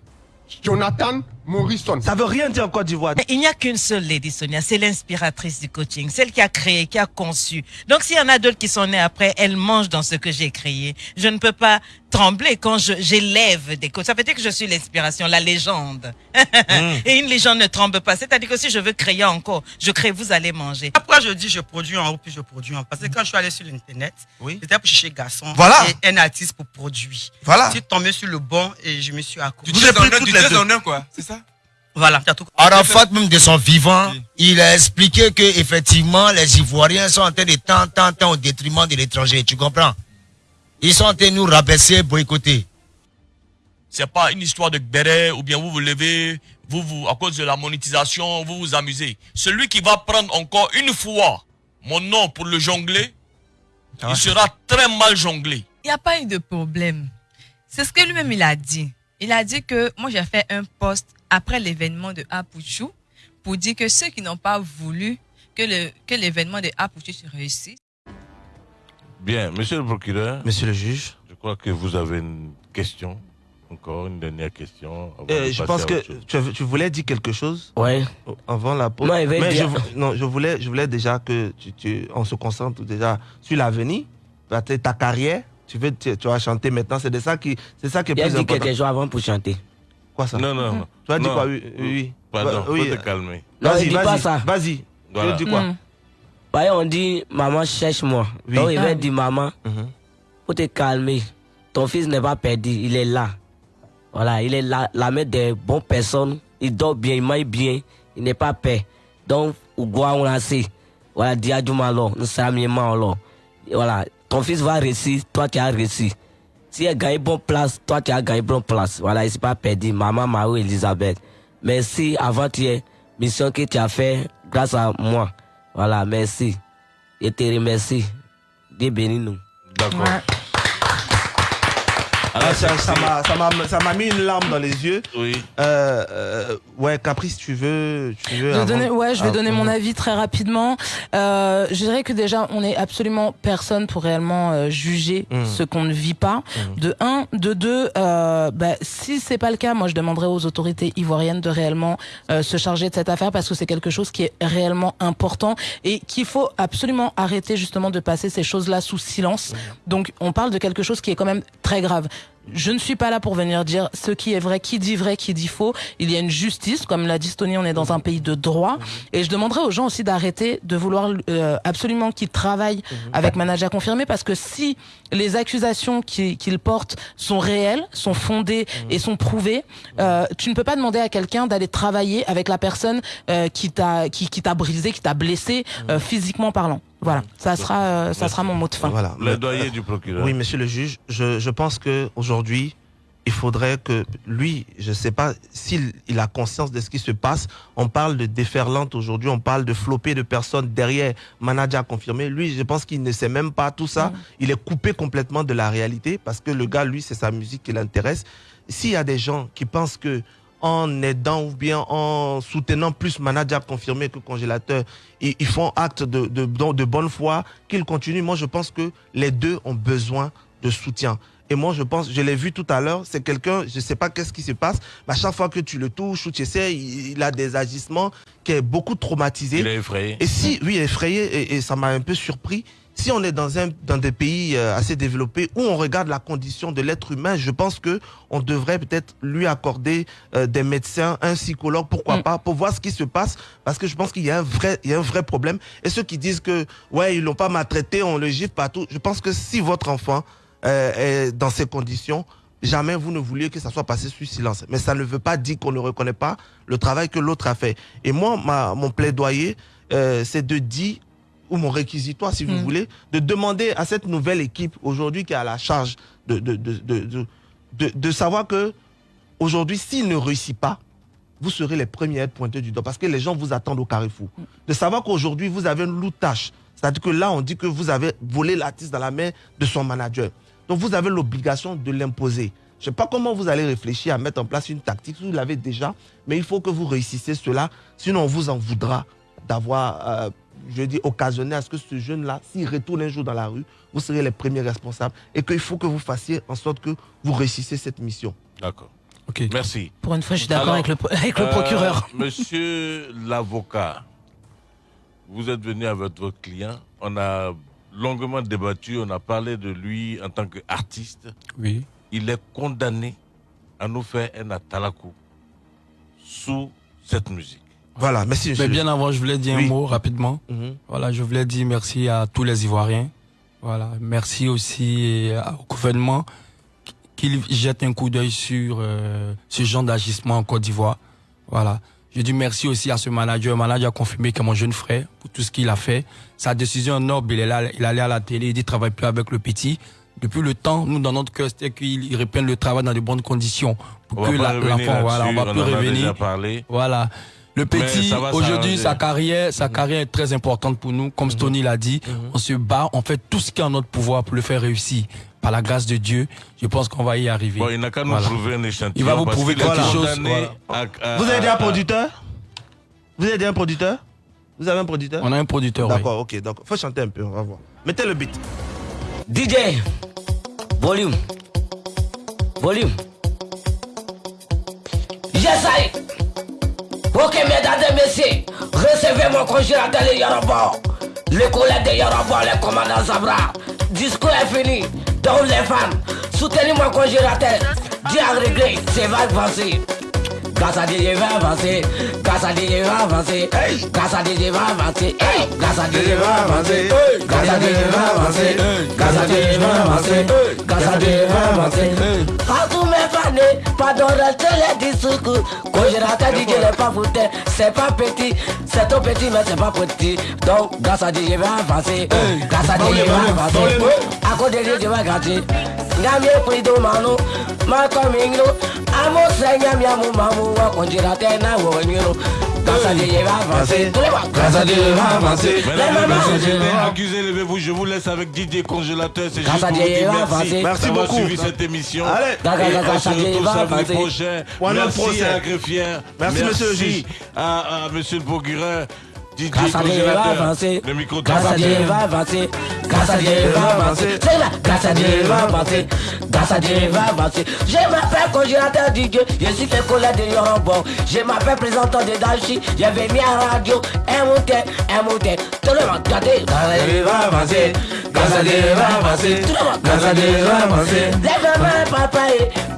Jonathan Morrison. Ça veut rien dire en Côte d'Ivoire. Il n'y a qu'une seule Lady Sonia, c'est l'inspiratrice du coaching, celle qui a créé, qui a conçu. Donc s'il y en a d'autres qui sont nés après, elle mange dans ce que j'ai créé. Je ne peux pas trembler quand j'élève des coachs. Ça veut dire que je suis l'inspiration, la légende. (laughs) Et une légende ne tremble pas. C'est-à-dire que si je veux créer encore, je crée, vous allez manger. Après, je dis je produis en haut, puis je produis en bas. Parce que quand je suis allé sur l'Internet, c'était pour chercher garçon Voilà. et un artiste pour produire. Voilà. Je suis tombé sur le bon et je me suis accroché. Vous avez pris toutes les deux. quoi, c'est ça? Voilà, Arafat, même de son vivant, il a expliqué que effectivement les Ivoiriens sont en train de tant, tant, tant au détriment de l'étranger. Tu comprends? Ils sont en train de nous rabaisser, boycotter. C'est pas une histoire de béret ou bien vous vous levez, vous, vous, à cause de la monétisation, vous vous amusez. Celui qui va prendre encore une fois mon nom pour le jongler, il sera très mal jonglé. Il n'y a pas eu de problème. C'est ce que lui-même il a dit. Il a dit que moi j'ai fait un post après l'événement de Apuchou pour dire que ceux qui n'ont pas voulu que le que l'événement de Apuchou se réussisse. Bien, monsieur le procureur. Monsieur le juge. Je crois que vous avez une question. Encore une dernière question. avant Euh, de je pense que tu, tu voulais dire quelque chose Ouais. avant la pause. Non, il va Mais dire- je, vou- non, je voulais, je voulais déjà que tu, tu- on se concentre déjà sur l'avenir, ta, ta carrière. Tu veux, tu, tu vas chanter maintenant. C'est de ça qui, c'est ça qui est Il a plus dit important. quelque chose avant pour chanter. Quoi ça? Non, non, non. Tu as dit Non. quoi? Oui, oui. oui. Pardon, Ouais, oui. faut te calmer. Vas-y, vas-y, pas ça. Vas-y. Voilà. Tu dis quoi? Mm. Bah, on dit, maman cherche moi. Oui. Donc il va Ah. dire, maman, Mhm. faut te calmer. Ton fils n'est pas perdu, il est là. Voilà, il est là, la main des bonnes personnes. Il dort bien, il mange bien, il n'est pas peur. Donc, ou quoi on a sait. Voilà, dis à Dieu malo, nous sommes. Et Voilà, ton fils va réussir, toi tu as réussi. Si elle gagne bonne place, toi tu as gagné bonne place. Voilà, il s'est pas perdu. Maman Marie Elisabeth. Merci avant hier, mission que tu as fait grâce à moi. Voilà, merci. Je te remercie. Dieu bénit nous. D'accord. Ah, ça ça m'a- ça m'a ça m'a mis une larme dans les yeux. Oui. Euh, euh, ouais, Caprice, tu veux, tu veux. Je vais avant- donner, ouais, je vais Ah, donner mon avis très rapidement. Euh, je dirais que déjà, on n'est absolument personne pour réellement euh, juger Mhm. ce qu'on ne vit pas. Mhm. De un, de deux, euh, bah, si c'est pas le cas, moi je demanderais aux autorités ivoiriennes de réellement euh, se charger de cette affaire parce que c'est quelque chose qui est réellement important et qu'il faut absolument arrêter justement de passer ces choses-là sous silence. Donc on parle de quelque chose qui est quand même très grave. Je ne suis pas là pour venir dire ce qui est vrai, qui dit vrai, qui dit faux. Il y a une justice, comme l'a dit Stony, on est dans un pays de droit. Et je demanderais aux gens aussi d'arrêter de vouloir euh, absolument qu'ils travaillent avec manager confirmé, parce que si les accusations qui- qu'ils portent sont réelles, sont fondées et sont prouvées, euh, tu ne peux pas demander à quelqu'un d'aller travailler avec la personne euh, qui t'a qui, qui t'a brisé, qui t'a blessé euh, physiquement parlant. Voilà, ça sera euh, ça sera mon mot de fin. Voilà. Plaidoyer du procureur. Oui, monsieur le juge, je, je pense que aujourd'hui, il faudrait que lui, je ne sais pas s'il il a conscience de ce qui se passe. On parle de déferlante aujourd'hui, on parle de flopée de personnes derrière manager confirmé. Lui, je pense qu'il ne sait même pas tout ça. Il est coupé complètement de la réalité parce que le gars, lui, c'est sa musique qui l'intéresse. S'il y a des gens qui pensent que en aidant ou bien en soutenant plus manager confirmé que congélateur, ils, ils font acte de, de, de bonne foi, qu'ils continuent. Moi, je pense que les deux ont besoin de soutien. Et moi, je pense, je l'ai vu tout à l'heure, c'est quelqu'un, je ne sais pas qu'est-ce qui se passe, mais à chaque fois que tu le touches ou tu essaies, il, il a des agissements qui est beaucoup traumatisé. Il est effrayé. Et si, oui, effrayé, et, et ça m'a un peu surpris. Si on est dans, un, dans des pays euh, assez développés où on regarde la condition de l'être humain, je pense que on devrait peut-être lui accorder euh, des médecins, un psychologue, pourquoi pas, pour voir ce qui se passe, parce que je pense qu'il y a un vrai, il y a un vrai problème. Et ceux qui disent que ouais, ils l'ont pas maltraité, on le gifle partout, je pense que si votre enfant euh, est dans ces conditions, jamais vous ne vouliez que ça soit passé sous silence. Mais ça ne veut pas dire qu'on ne reconnaît pas le travail que l'autre a fait. Et moi, ma, mon plaidoyer, euh, c'est de dire, ou mon réquisitoire, si vous Mm. voulez, de demander à cette nouvelle équipe aujourd'hui qui est à la charge de, de, de, de, de, savoir que aujourd'hui, s'il ne réussit pas, vous serez les premiers à être pointés du doigt parce que les gens vous attendent au carrefour. De savoir qu'aujourd'hui, vous avez une tâche. C'est-à-dire que là, on dit que vous avez volé l'artiste dans la main de son manager. Donc, vous avez l'obligation de l'imposer. Je ne sais pas comment vous allez réfléchir à mettre en place une tactique, vous l'avez déjà, mais il faut que vous réussissiez cela, sinon on vous en voudra d'avoir euh, je dis, occasionner à ce que ce jeune-là, s'il retourne un jour dans la rue, vous serez les premiers responsables et qu'il faut que vous fassiez en sorte que vous réussissiez cette mission. D'accord. Merci. Pour une fois, je suis d'accord avec le, avec le euh, procureur. (laughs) (laughs) Monsieur l'avocat, vous êtes venu avec votre client. On a longuement débattu. On a parlé de lui en tant qu'artiste. Oui. Il est condamné à nous faire un atalakou sous cette musique. Voilà, merci Mais bien avant, je voulais dire Oui. un mot rapidement. Mhm. Voilà, je voulais dire merci à tous les Ivoiriens. Voilà, merci aussi euh, au gouvernement qu'il jette un coup d'œil sur euh, ce genre d'agissement en Côte d'Ivoire. Voilà. Je dis merci aussi à ce manager. Le manager a confirmé que mon jeune frère, pour tout ce qu'il a fait, sa décision noble, il est là, il allait à la télé, il dit travaille plus avec le petit. Depuis le temps, nous, dans notre cœur, c'était qu'il il reprenne le travail dans de bonnes conditions. Pour On que l'enfant, voilà, on va plus en a revenir. déjà parlé. Voilà. Le petit, aujourd'hui, sa carrière, sa carrière est très importante pour nous. Comme Stony l'a dit, on se bat, on fait tout ce qui est en notre pouvoir pour le faire réussir. Par la grâce de Dieu, je pense qu'on va y arriver. Bon, il n'a qu'à nous Voilà. prouver un échantillon. Il va vous prouver quelque chose. condamné voilà. à- à- Vous avez un producteur? Vous avez un producteur? Vous avez un producteur? On a un producteur, oui. D'accord, ok. Donc, faut chanter un peu, on va voir. Mettez le beat. DJ, volume, volume. Yes, I. Ok, mesdames et messieurs, recevez mon congélateur les Yoruba. Les collègues de Yoruba, les commandants Zabra. Discours est fini. Donc les fans, soutenez mon congélateur. Dieu a réglé, c'est va avancer. Grâce à je vais avancer. Grâce à je vais avancer. Grâce à je vais avancer. Grâce à je vais avancer. Grâce à je vais avancer. Grâce à je vais avancer. Grâce à Dieu, je vais avancer. Partout mes fans, pardon, restez les discours. Congélateur dit que n'est pas foutu. C'est pas petit, c'est tout petit, mais c'est pas petit. Donc, grâce à Dieu, je vais avancer. Grâce à je vais avancer. À cause de Dieu, je vais manu. Grâce à Dieu, je avancer. Grâce à Dieu, avancer. Levez-vous. Vous laisse avec Didier Congélateur. C'est juste pour vous dire merci. Merci beaucoup. suivi cette émission. Allez. Et Grâce à Dieu, on se retrouve va samedi avancer. prochain. Merci procès. à Greffier. Merci, monsieur le juge. à, à monsieur le procureur. Didier Grâce à Dieu, il va Congélateur. avancer. Le micro Grâce à Dieu, il va avancer. Grâce à Dieu, va avancer. C'est là. Grâce à Dieu, va avancer. Grâce à Dieu, va avancer. Je m'appelle congélateur DJ. Je suis le collègue de Yorobon. Je m'appelle présentant de Dashi. J'ai venu à la radio. Un moutet, un moutet. Tout le monde, regardez. Grâce à Dieu, va avancer. Grâce à Dieu, va avancer. Tout le monde, grâce à Dieu, va avancer. Lève main, papa.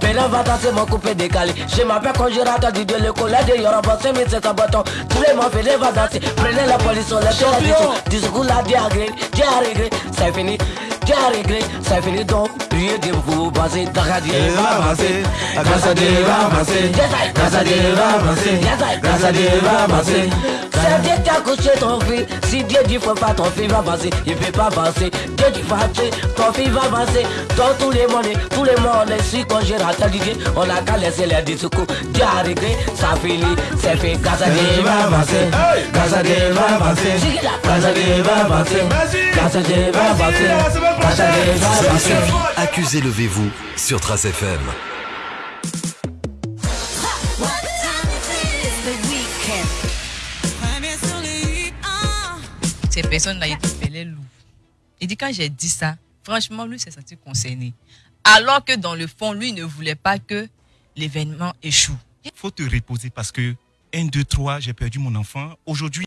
Pénal va danser mon coupé décalé. Je m'appelle congélateur DJ. Le collègue de Yorobon. C'est 1500 bâtons. Tous les mots, venez va danser. Prenez la police, on la discours. Discours là, Dieu a réglé. Dieu a. C'est fini. C'est fini. Donc, priez de vous passer. Grâce à Dieu, il va avancer. Grâce à Dieu, il va avancer. Grâce à Dieu, il va avancer. Grâce à Dieu, il va avancer. C'est Dieu qui a couché ton fils. Si Dieu dit faut pas ton fils va avancer, il peut pas avancer. Dieu dit avancer, ton fils va avancer. Dans tous les mondes, tous les mondes, si quand j'ai raté Dieu, on a qu'à laisser les discours. Dieu a réglé, ça finit, c'est fait. Grâce à Dieu, il va avancer. Grâce à Dieu, il va avancer. Accusez levez-vous sur Trace FM. Ces personnes-là, ils te faisaient loup. Il dit, quand j'ai dit ça, franchement, lui s'est senti concerné. Alors que dans le fond, lui ne voulait pas que l'événement échoue. faut te reposer parce que 1, 2, 3, j'ai perdu mon enfant. Aujourd'hui,